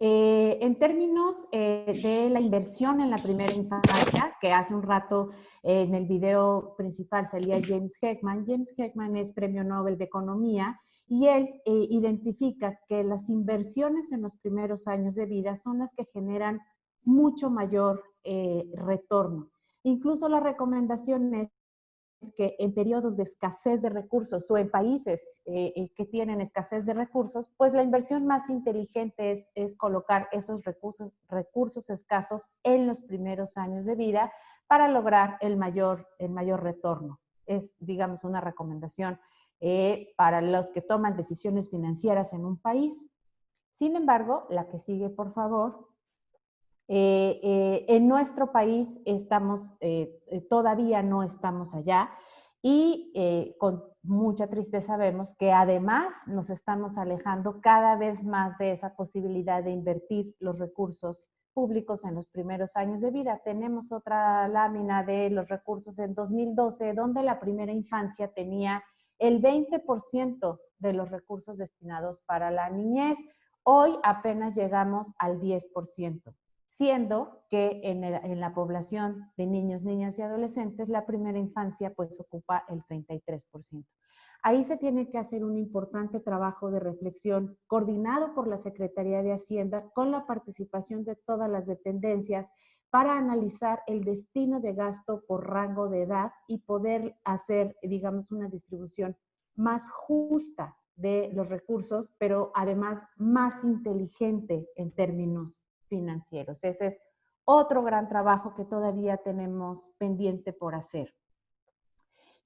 [SPEAKER 19] Eh, en términos eh, de la inversión en la primera infancia, que hace un rato eh, en el video principal salía James Heckman, James Heckman es premio Nobel de Economía y él identifica que las inversiones en los primeros años de vida son las que generan mucho mayor retorno. Incluso la recomendación es que en periodos de escasez de recursos o en países eh, eh, que tienen escasez de recursos, pues la inversión más inteligente es, es, colocar esos recursos, recursos escasos en los primeros años de vida para lograr el mayor, el mayor retorno. Es, digamos, una recomendación eh, para los que toman decisiones financieras en un país. Sin embargo, la que sigue, por favor, eh, eh, en nuestro país estamos, eh, todavía no estamos allá y con mucha tristeza vemos que además nos estamos alejando cada vez más de esa posibilidad de invertir los recursos públicos en los primeros años de vida. Tenemos otra lámina de los recursos en 2012, donde la primera infancia tenía el 20% de los recursos destinados para la niñez. Hoy apenas llegamos al 10% siendo que en, la población de niños, niñas y adolescentes la primera infancia pues ocupa el 33%. Ahí se tiene que hacer un importante trabajo de reflexión coordinado por la Secretaría de Hacienda con la participación de todas las dependencias para analizar el destino de gasto por rango de edad y poder hacer, digamos, una distribución más justa de los recursos, pero además más inteligente en términos financieros. Ese es otro gran trabajo que todavía tenemos pendiente por hacer.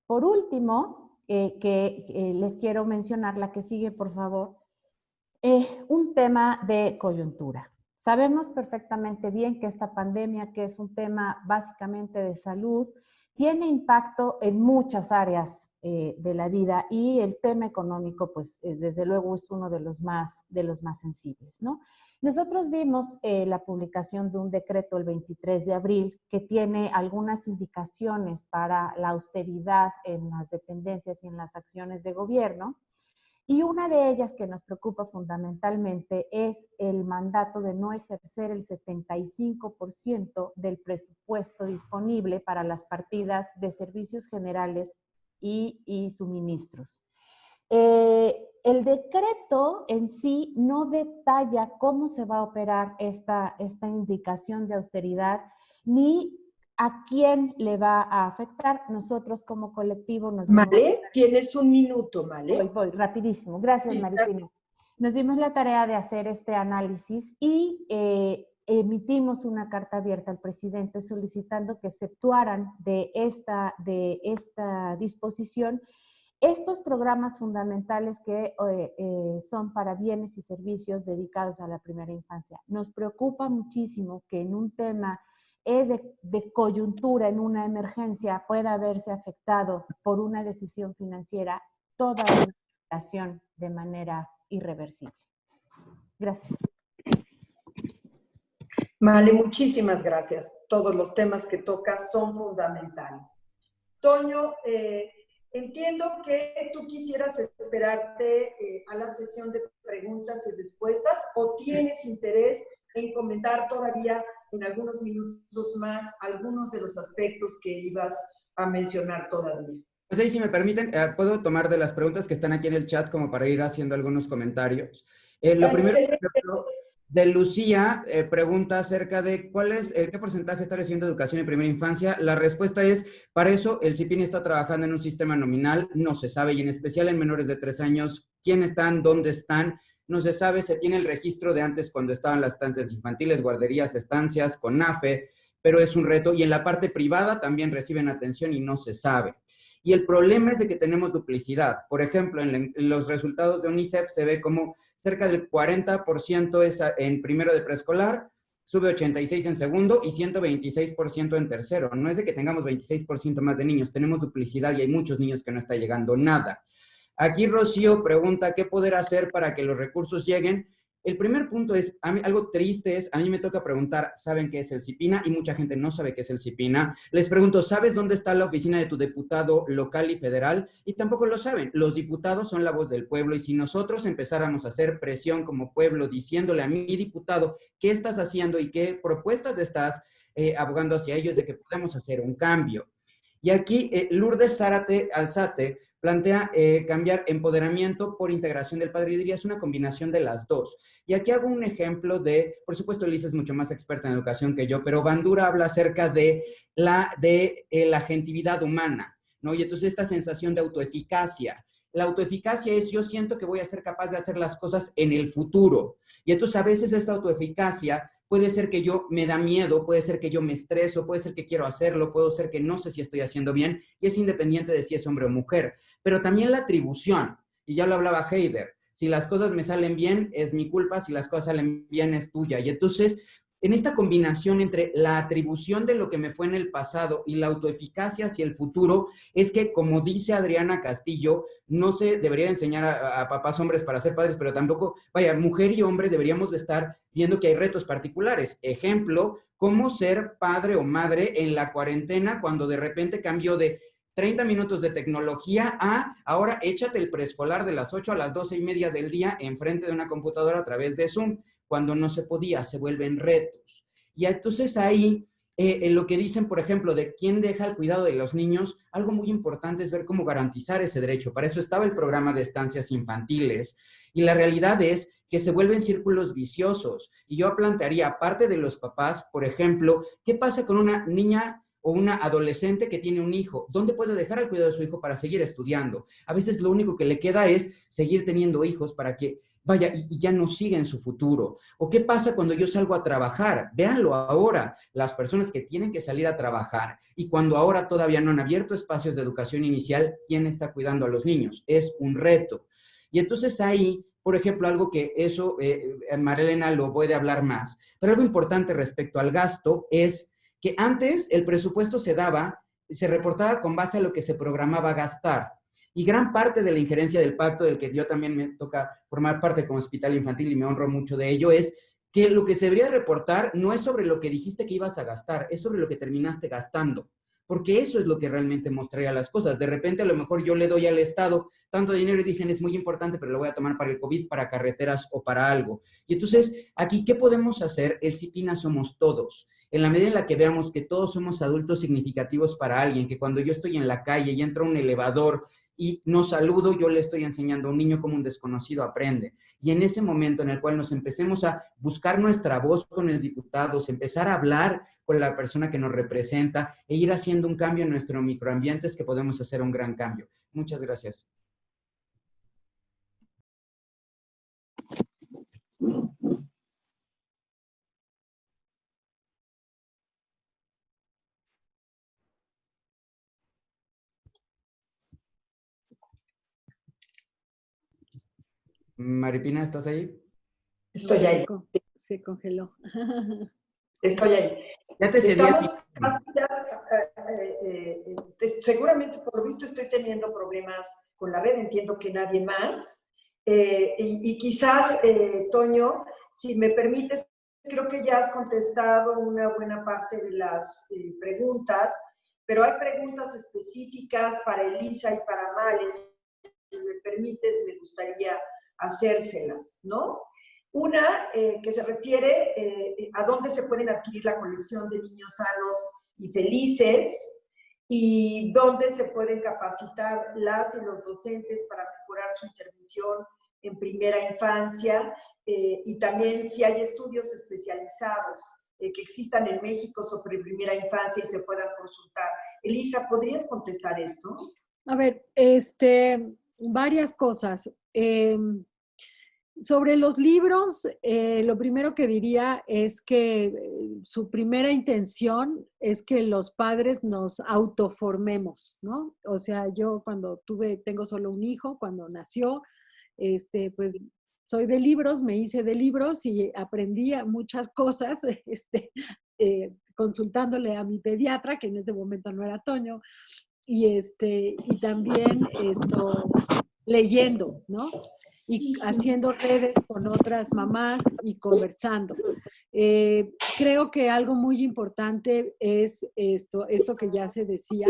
[SPEAKER 19] Por último, eh, que les quiero mencionar, la que sigue, por favor, eh, un tema de coyuntura. Sabemos perfectamente bien que esta pandemia, que es un tema básicamente de salud, tiene impacto en muchas áreas eh, de la vida y el tema económico, pues desde luego es uno de los más, de los más sensibles, ¿no? Nosotros vimos eh, la publicación de un decreto el 23 de abril que tiene algunas indicaciones para la austeridad en las dependencias y en las acciones de gobierno. Y una de ellas que nos preocupa fundamentalmente es el mandato de no ejercer el 75% del presupuesto disponible para las partidas de servicios generales y, y suministros. Eh, el decreto en sí no detalla cómo se va a operar esta, esta indicación de austeridad ni a quién le va a afectar. Nosotros como colectivo nos...
[SPEAKER 1] Vale, tienes un minuto, Vale.
[SPEAKER 19] Voy, voy, rapidísimo. Gracias, Maripina. Nos dimos la tarea de hacer este análisis y eh, emitimos una carta abierta al presidente solicitando que exceptuaran de esta, de esta disposición estos programas fundamentales que eh, eh, son para bienes y servicios dedicados a la primera infancia. Nos preocupa muchísimo que en un tema eh, de, coyuntura, en una emergencia, pueda haberse afectado por una decisión financiera toda la educación de manera irreversible. Gracias.
[SPEAKER 1] Vale, muchísimas gracias. Todos los temas que tocas son fundamentales. Toño, Entiendo que tú quisieras esperarte eh, a la sesión de preguntas y respuestas o tienes interés en comentar todavía en algunos minutos más algunos de los aspectos que ibas a mencionar todavía.
[SPEAKER 20] Pues ahí, si me permiten, eh, puedo tomar de las preguntas que están aquí en el chat como para ir haciendo algunos comentarios. Eh, lo primero, de Lucía eh, pregunta acerca de cuál es, qué porcentaje está recibiendo educación en primera infancia. La respuesta es, para eso el CIPIN está trabajando en un sistema nominal, no se sabe, y en especial en menores de tres años, quién están, dónde están, no se sabe, se tiene el registro de antes cuando estaban las estancias infantiles, guarderías, estancias, con NAFE, pero es un reto. Y en la parte privada también reciben atención y no se sabe. Y el problema es de que tenemos duplicidad. Por ejemplo, en, los resultados de UNICEF se ve como cerca del 40% es en primero de preescolar, sube 86 en segundo y 126% en tercero. No es de que tengamos 26% más de niños, tenemos duplicidad y hay muchos niños que no está llegando nada. Aquí Rocío pregunta qué poder hacer para que los recursos lleguen. El primer punto es, a mí, algo triste es, a mí me toca preguntar, ¿saben qué es el CIPINA? Y mucha gente no sabe qué es el CIPINA. Les pregunto, ¿sabes dónde está la oficina de tu diputado local y federal? Y tampoco lo saben. Los diputados son la voz del pueblo y si nosotros empezáramos a hacer presión como pueblo diciéndole a mi diputado qué estás haciendo y qué propuestas estás eh, abogando hacia ellos de que podamos hacer un cambio. Y aquí eh, Lourdes Zárate Alzate plantea eh, cambiar empoderamiento por integración del padre y diría es una combinación de las dos. Y aquí hago un ejemplo de, por supuesto Elisa es mucho más experta en educación que yo, pero Bandura habla acerca de la, de, eh, la agentividad humana, ¿no? Y entonces esta sensación de autoeficacia. La autoeficacia es yo siento que voy a ser capaz de hacer las cosas en el futuro. Y entonces a veces esta autoeficacia puede ser que yo me da miedo, puede ser que yo me estreso, puede ser que quiero hacerlo, puede ser que no sé si estoy haciendo bien, y es independiente de si es hombre o mujer. Pero también la atribución, y ya lo hablaba Heider, si las cosas me salen bien, es mi culpa, si las cosas salen bien, es tuya. Y entonces, en esta combinación entre la atribución de lo que me fue en el pasado y la autoeficacia hacia el futuro, es que, como dice Adriana Castillo, no se debería enseñar a, papás hombres para ser padres, pero tampoco, vaya, mujer y hombre deberíamos de estar viendo que hay retos particulares. Ejemplo, cómo ser padre o madre en la cuarentena cuando de repente cambió de 30 minutos de tecnología a ahora échate el preescolar de las 8 a las 12 y media del día enfrente de una computadora a través de Zoom, cuando no se podía, se vuelven retos. Y entonces ahí, eh, en lo que dicen, por ejemplo, de quién deja el cuidado de los niños, algo muy importante es ver cómo garantizar ese derecho. Para eso estaba el programa de estancias infantiles. Y la realidad es que se vuelven círculos viciosos. Y yo plantearía, aparte de los papás, por ejemplo, ¿qué pasa con una niña o una adolescente que tiene un hijo? ¿Dónde puede dejar el cuidado de su hijo para seguir estudiando? A veces lo único que le queda es seguir teniendo hijos para que vaya y, ya no siga en su futuro. ¿O qué pasa cuando yo salgo a trabajar? Véanlo ahora, las personas que tienen que salir a trabajar y cuando ahora todavía no han abierto espacios de educación inicial, ¿quién está cuidando a los niños? Es un reto. Y entonces ahí por ejemplo, algo que eso, eh, eh, Marilena lo puede hablar más, pero algo importante respecto al gasto es que antes el presupuesto se daba, se reportaba con base a lo que se programaba gastar. Y gran parte de la injerencia del pacto, del que yo también me toca formar parte como hospital infantil y me honro mucho de ello, es que lo que se debería reportar no es sobre lo que dijiste que ibas a gastar, es sobre lo que terminaste gastando porque eso es lo que realmente mostraría las cosas. De repente, a lo mejor yo le doy al Estado tanto dinero y dicen es muy importante, pero lo voy a tomar para el COVID, para carreteras o para algo. Y entonces, aquí, ¿qué podemos hacer? El CIPINA somos todos. En la medida en la que veamos que todos somos adultos significativos para alguien, que cuando yo estoy en la calle y entra un elevador y no saludo, yo le estoy enseñando a un niño como un desconocido aprende. Y en ese momento en el cual nos empecemos a buscar nuestra voz con los diputados, empezar a hablar con la persona que nos representa e ir haciendo un cambio en nuestro microambiente es que podemos hacer un gran cambio. Muchas gracias. Maripina, ¿estás ahí?
[SPEAKER 1] Estoy ahí.
[SPEAKER 18] Se congeló.
[SPEAKER 1] Estoy ahí.
[SPEAKER 20] Ya te
[SPEAKER 1] Estamos casi ya, eh, eh, eh, seguramente por lo visto estoy teniendo problemas con la red, entiendo que nadie más. y, y, quizás, Toño, si me permites, creo que ya has contestado una buena parte de las preguntas, pero hay preguntas específicas para Elisa y para Males. Si me permites, me gustaría hacérselas, ¿no? Una eh, que se refiere eh, a dónde se pueden adquirir la colección de niños sanos y felices y dónde se pueden capacitar las y los docentes para mejorar su intervención en primera infancia eh, y también si hay estudios especializados que existan en México sobre primera infancia y se puedan consultar. Elisa, ¿podrías contestar esto?
[SPEAKER 18] A ver, este, varias cosas. Em, sobre los libros, eh, lo primero que diría es que eh, su primera intención es que los padres nos autoformemos, ¿no? O sea, yo cuando tuve, tengo solo un hijo, cuando nació, este, pues soy de libros, me hice de libros y aprendí muchas cosas, este, eh, consultándole a mi pediatra, que en ese momento no era Toño, y, este, y también esto, leyendo, ¿no? Y haciendo redes con otras mamás y conversando. Eh, creo que algo muy importante es esto, esto que ya se decía,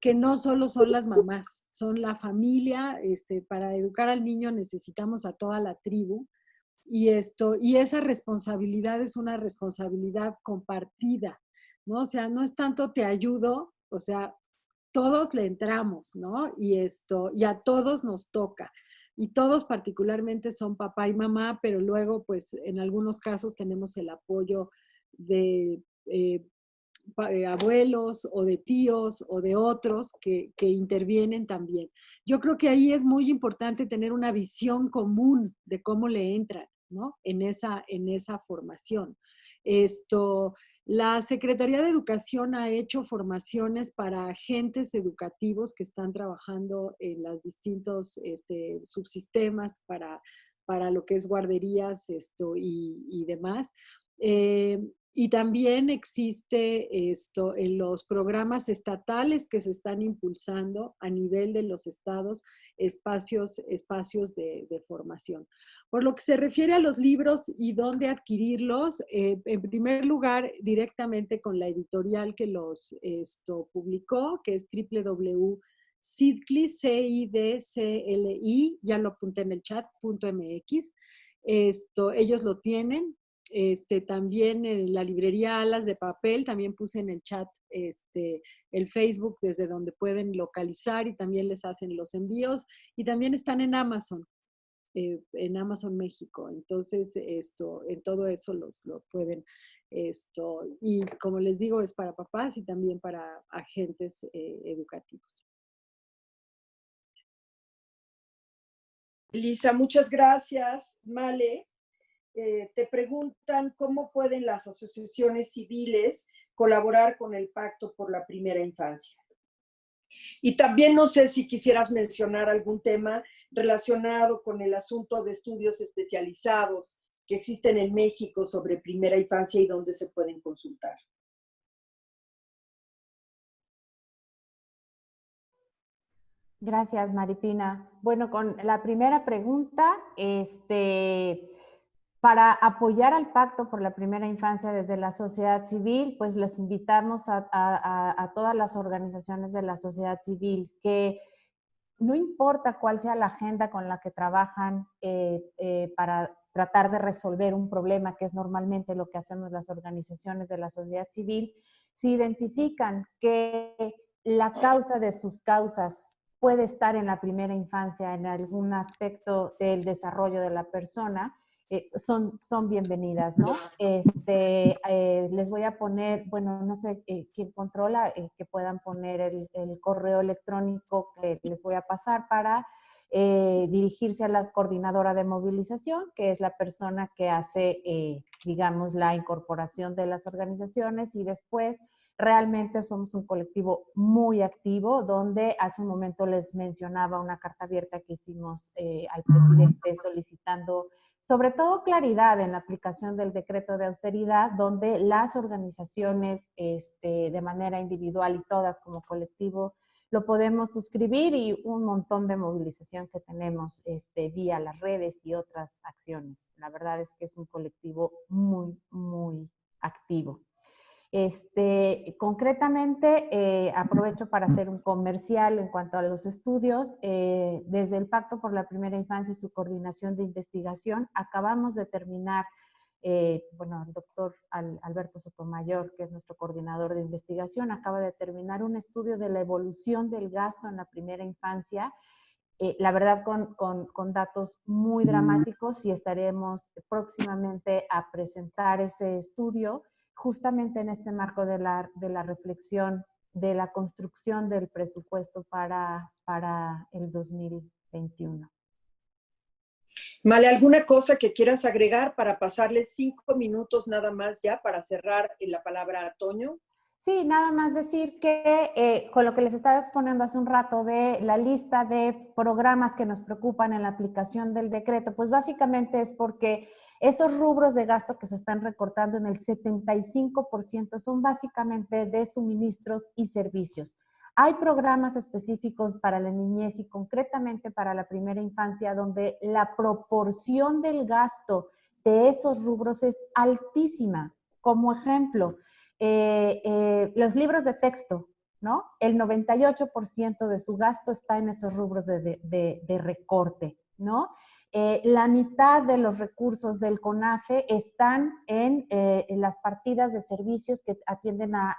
[SPEAKER 18] que no solo son las mamás, son la familia. Este, para educar al niño necesitamos a toda la tribu. Y, esto, y esa responsabilidad es una responsabilidad compartida, ¿no? O sea, no es tanto te ayudo, o sea, todos le entramos, ¿no? Y esto, y a todos nos toca. Y todos particularmente son papá y mamá, pero luego, pues, en algunos casos tenemos el apoyo de eh, eh, abuelos o de tíos o de otros que, que, intervienen también. Yo creo que ahí es muy importante tener una visión común de cómo le entran, ¿no? En esa, en esa formación. Esto, la Secretaría de Educación ha hecho formaciones para agentes educativos que están trabajando en los distintos este, subsistemas para, para lo que es guarderías esto, y, demás. Eh, y también existe esto en los programas estatales que se están impulsando a nivel de los estados, espacios, espacios de, formación. Por lo que se refiere a los libros y dónde adquirirlos, eh, en primer lugar, directamente con la editorial que los esto, publicó, que es www.cidcli, ya lo apunté en el chat, .mx. Esto, ellos lo tienen, este, también en la librería Alas de Papel, también puse en el chat este, el Facebook desde donde pueden localizar y también les hacen los envíos. Y también están en Amazon, eh, en Amazon México. Entonces, esto, en todo eso los, lo pueden, esto, y como les digo, es para papás y también para agentes eh, educativos.
[SPEAKER 1] Lisa, muchas gracias. Male. Eh, te preguntan cómo pueden las asociaciones civiles colaborar con el Pacto por la Primera Infancia. Y también no sé si quisieras mencionar algún tema relacionado con el asunto de estudios especializados que existen en México sobre primera infancia y dónde se pueden consultar.
[SPEAKER 19] Gracias, Maripina. Bueno, con la primera pregunta, este, para apoyar al Pacto por la Primera Infancia desde la sociedad civil, pues les invitamos a, todas las organizaciones de la sociedad civil que no importa cuál sea la agenda con la que trabajan eh, eh, para tratar de resolver un problema, que es normalmente lo que hacemos las organizaciones de la sociedad civil, si identifican que la causa de sus causas puede estar en la primera infancia, en algún aspecto del desarrollo de la persona, eh, son, son bienvenidas, ¿no? Este, eh, les voy a poner, bueno, no sé eh, quién controla, que puedan poner el, el, correo electrónico que les voy a pasar para dirigirse a la coordinadora de movilización, que es la persona que hace, digamos, la incorporación de las organizaciones y después realmente somos un colectivo muy activo, donde hace un momento les mencionaba una carta abierta que hicimos al presidente solicitando sobre todo claridad en la aplicación del decreto de austeridad, donde las organizaciones este, de manera individual y todas como colectivo lo podemos suscribir y un montón de movilización que tenemos este, vía las redes y otras acciones. La verdad es que es un colectivo muy, muy activo. Este, concretamente, eh, aprovecho para hacer un comercial en cuanto a los estudios. Eh, desde el Pacto por la Primera Infancia y su coordinación de investigación, acabamos de terminar, eh, bueno, el doctor Alberto Sotomayor, que es nuestro coordinador de investigación, acaba de terminar un estudio de la evolución del gasto en la primera infancia, la verdad con, con, con, datos muy dramáticos y estaremos próximamente a presentar ese estudio justamente en este marco de la, de la reflexión de la construcción del presupuesto para, para el 2021.
[SPEAKER 1] Male, ¿alguna cosa que quieras agregar para pasarle cinco minutos nada más ya para cerrar la palabra a Toño?
[SPEAKER 19] Sí, nada más decir que eh, con lo que les estaba exponiendo hace un rato de la lista de programas que nos preocupan en la aplicación del decreto, pues básicamente es porque esos rubros de gasto que se están recortando en el 75% son básicamente de suministros y servicios. Hay programas específicos para la niñez y concretamente para la primera infancia donde la proporción del gasto de esos rubros es altísima. Como ejemplo, eh, eh, los libros de texto, ¿no? El 98% de su gasto está en esos rubros de, de recorte, ¿no? Eh, la mitad de los recursos del CONAFE están en, eh, las partidas de servicios que atienden a,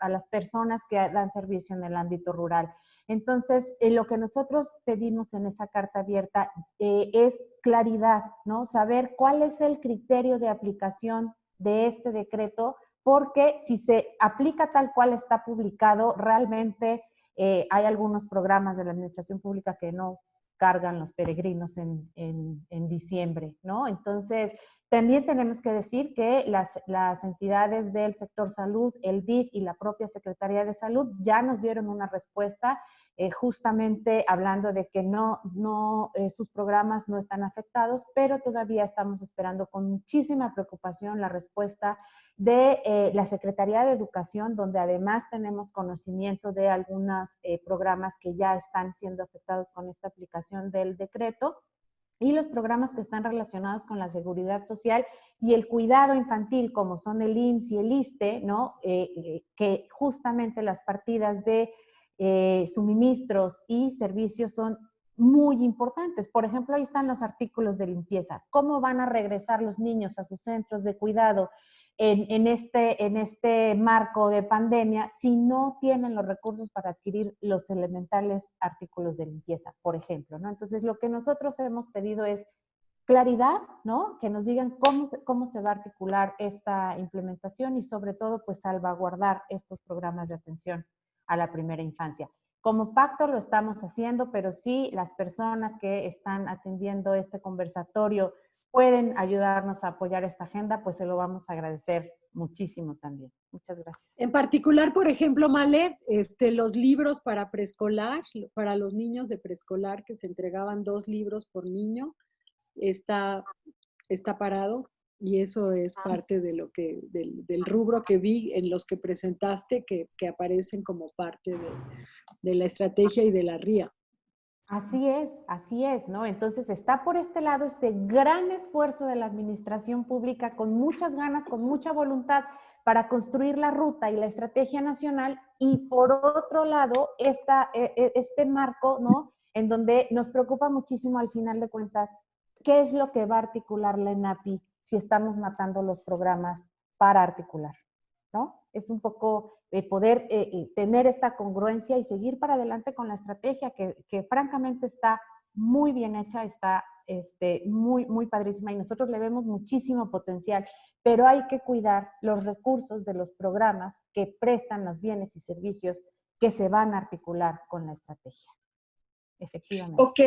[SPEAKER 19] a, las personas que dan servicio en el ámbito rural. Entonces, eh, lo que nosotros pedimos en esa carta abierta es claridad, ¿no? Saber cuál es el criterio de aplicación de este decreto, porque si se aplica tal cual está publicado, realmente hay algunos programas de la administración pública que no cargan los peregrinos en, en, diciembre, ¿no? Entonces, también tenemos que decir que las, las, entidades del sector salud, el DIF y la propia Secretaría de Salud ya nos dieron una respuesta eh, justamente hablando de que no, no, eh, sus programas no están afectados, pero todavía estamos esperando con muchísima preocupación la respuesta de eh, la Secretaría de Educación, donde además tenemos conocimiento de algunos programas que ya están siendo afectados con esta aplicación del decreto y los programas que están relacionados con la seguridad social y el cuidado infantil, como son el IMSS y el ISTE, ¿no? que justamente las partidas de eh, suministros y servicios son muy importantes. Por ejemplo, ahí están los artículos de limpieza. ¿Cómo van a regresar los niños a sus centros de cuidado en, este, en este marco de pandemia si no tienen los recursos para adquirir los elementales artículos de limpieza, por ejemplo? ¿no? Entonces, lo que nosotros hemos pedido es claridad, ¿no? Que nos digan cómo, cómo se va a articular esta implementación y sobre todo, pues salvaguardar estos programas de atención a la primera infancia. Como pacto lo estamos haciendo, pero si las personas que están atendiendo este conversatorio pueden ayudarnos a apoyar esta agenda, pues se lo vamos a agradecer muchísimo también. Muchas gracias.
[SPEAKER 18] En particular, por ejemplo, Male, este, los libros para preescolar, para los niños de preescolar que se entregaban dos libros por niño, está, está parado y eso es
[SPEAKER 19] Ah.
[SPEAKER 18] parte de lo que, del, del rubro que vi en los que presentaste, que, que aparecen como parte de, de la estrategia y de la RIA.
[SPEAKER 19] Así es, así es, ¿no? Entonces está por este lado este gran esfuerzo de la administración pública con muchas ganas, con mucha voluntad para construir la ruta y la estrategia nacional y por otro lado esta, e- e- este marco, ¿no? En donde nos preocupa muchísimo al final de cuentas qué es lo que va a articular la ENAPI si estamos matando los programas para articular, ¿no? Es un poco eh, poder eh, eh, tener esta congruencia y seguir para adelante con la estrategia que, francamente está muy bien hecha, está este, muy, muy padrísima y nosotros le vemos muchísimo potencial, pero hay que cuidar los recursos de los programas que prestan los bienes y servicios que se van a articular con la estrategia. Efectivamente.
[SPEAKER 1] Ok,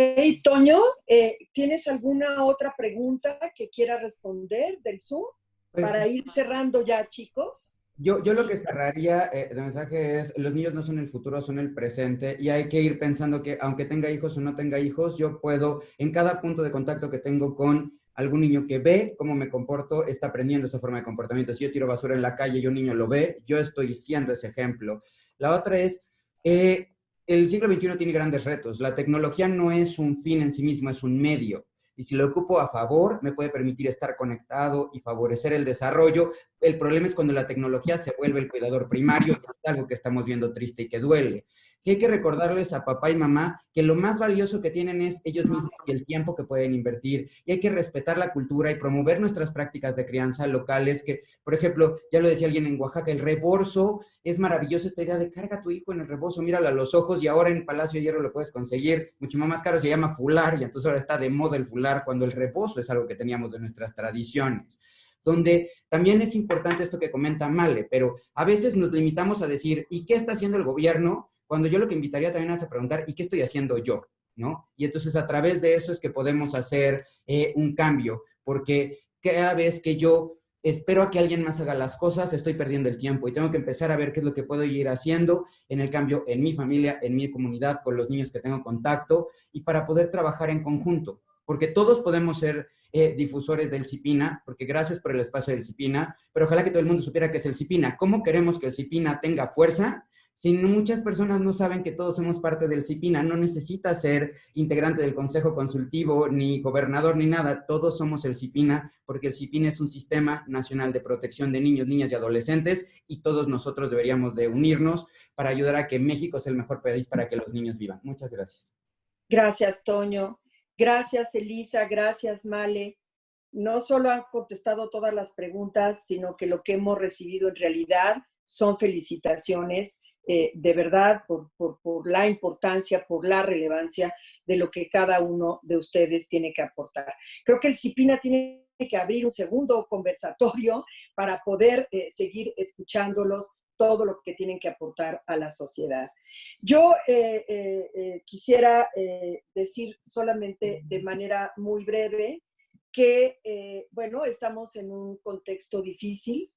[SPEAKER 1] Toño, eh, ¿tienes alguna otra pregunta que quiera responder del Zoom?
[SPEAKER 20] Pues-
[SPEAKER 1] para ir cerrando ya, chicos.
[SPEAKER 20] Yo, yo lo que cerraría eh, de mensaje es, los niños no son el futuro, son el presente y hay que ir pensando que aunque tenga hijos o no tenga hijos, yo puedo, en cada punto de contacto que tengo con algún niño que ve cómo me comporto, está aprendiendo esa forma de comportamiento. Si yo tiro basura en la calle y un niño lo ve, yo estoy siendo ese ejemplo. La otra es, eh, el siglo XXI tiene grandes retos. La tecnología no es un fin en sí mismo, es un medio. Y si lo ocupo a favor, me puede permitir estar conectado y favorecer el desarrollo. El problema es cuando la tecnología se vuelve el cuidador primario, es algo que estamos viendo triste y que duele. Que hay que recordarles a papá y mamá que lo más valioso que tienen es ellos mismos y el tiempo que pueden invertir. Y hay que respetar la cultura y promover nuestras prácticas de crianza locales, que, por ejemplo, ya lo decía alguien en Oaxaca, el reborso, es maravilloso esta idea de carga a tu hijo en el rebozo, míralo a los ojos y ahora en Palacio de Hierro lo puedes conseguir mucho más caro, se llama fular y entonces ahora está de moda el fular cuando el rebozo es algo que teníamos de nuestras tradiciones donde también es importante esto que comenta Male, pero a veces nos limitamos a decir, ¿y qué está haciendo el gobierno? Cuando yo lo que invitaría también es a preguntar, ¿y qué estoy haciendo yo? ¿No? Y entonces a través de eso es que podemos hacer eh, un cambio, porque cada vez que yo espero a que alguien más haga las cosas, estoy perdiendo el tiempo y tengo que empezar a ver qué es lo que puedo ir haciendo en el cambio en mi familia, en mi comunidad, con los niños que tengo contacto y para poder trabajar en conjunto, porque todos podemos ser eh, difusores del CIPINA, porque gracias por el espacio del CIPINA, pero ojalá que todo el mundo supiera que es el CIPINA. ¿Cómo queremos que el CIPINA tenga fuerza? Si muchas personas no saben que todos somos parte del CIPINA, no necesita ser integrante del Consejo Consultivo, ni gobernador, ni nada. Todos somos el CIPINA, porque el CIPINA es un sistema nacional de protección de niños, niñas y adolescentes, y todos nosotros deberíamos de unirnos para ayudar a que México sea el mejor país para que los niños vivan. Muchas gracias.
[SPEAKER 1] Gracias, Toño. Gracias, Elisa, gracias, Male. No solo han contestado todas las preguntas, sino que lo que hemos recibido en realidad son felicitaciones eh, de verdad por, por, la importancia, por la relevancia de lo que cada uno de ustedes tiene que aportar. Creo que el CIPINA tiene que abrir un segundo conversatorio para poder eh, seguir escuchándolos todo lo que tienen que aportar a la sociedad. Yo eh, quisiera decir solamente de manera muy breve que, bueno, estamos en un contexto difícil,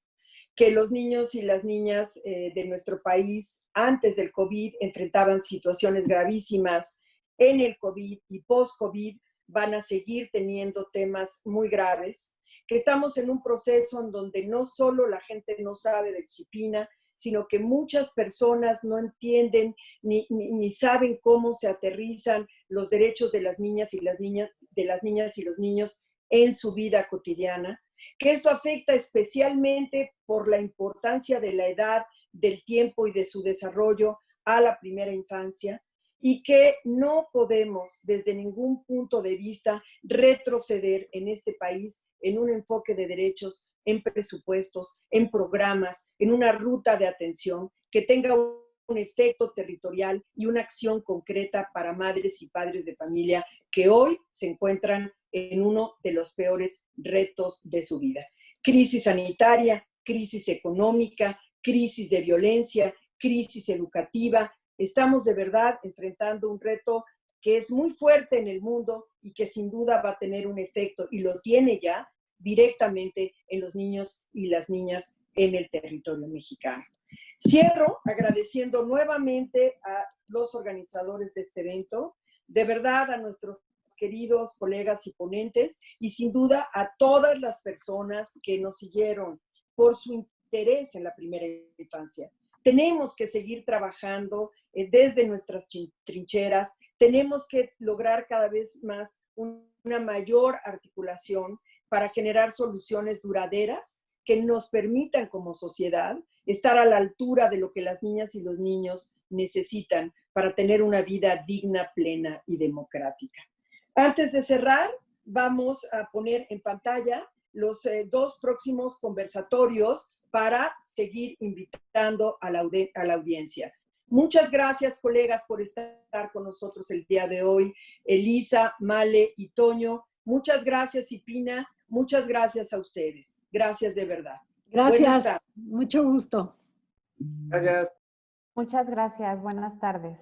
[SPEAKER 1] que los niños y las niñas eh, de nuestro país antes del COVID enfrentaban situaciones gravísimas en el COVID y post-COVID van a seguir teniendo temas muy graves, que estamos en un proceso en donde no solo la gente no sabe de disciplina, sino que muchas personas no entienden ni, ni, saben cómo se aterrizan los derechos de las niñas y las niñas, de las niñas y los niños en su vida cotidiana que esto afecta especialmente por la importancia de la edad, del tiempo y de su desarrollo a la primera infancia y que no podemos desde ningún punto de vista retroceder en este país en un enfoque de derechos, en presupuestos, en programas, en una ruta de atención que tenga un efecto territorial y una acción concreta para madres y padres de familia que hoy se encuentran en uno de los peores retos de su vida. Crisis sanitaria, crisis económica, crisis de violencia, crisis educativa. Estamos de verdad enfrentando un reto que es muy fuerte en el mundo y que sin duda va a tener un efecto, y lo tiene ya, directamente en los niños y las niñas en el territorio mexicano. Cierro agradeciendo nuevamente a los organizadores de este evento, de verdad a nuestros queridos colegas y ponentes y sin duda a todas las personas que nos siguieron por su interés en la primera infancia. Tenemos que seguir trabajando eh, desde nuestras trincheras, tenemos que lograr cada vez más una mayor articulación para generar soluciones duraderas que nos permitan como sociedad estar a la altura de lo que las niñas y los niños necesitan para tener una vida digna, plena y democrática. Antes de cerrar, vamos a poner en pantalla los eh, dos próximos conversatorios para seguir invitando a la, audiencia. Muchas gracias, colegas, por estar con nosotros el día de hoy. Elisa, Male y Toño. Muchas gracias, Ipina. Muchas gracias a ustedes. Gracias de verdad.
[SPEAKER 18] Gracias. Mucho gusto.
[SPEAKER 20] Gracias.
[SPEAKER 19] Muchas gracias. Buenas tardes.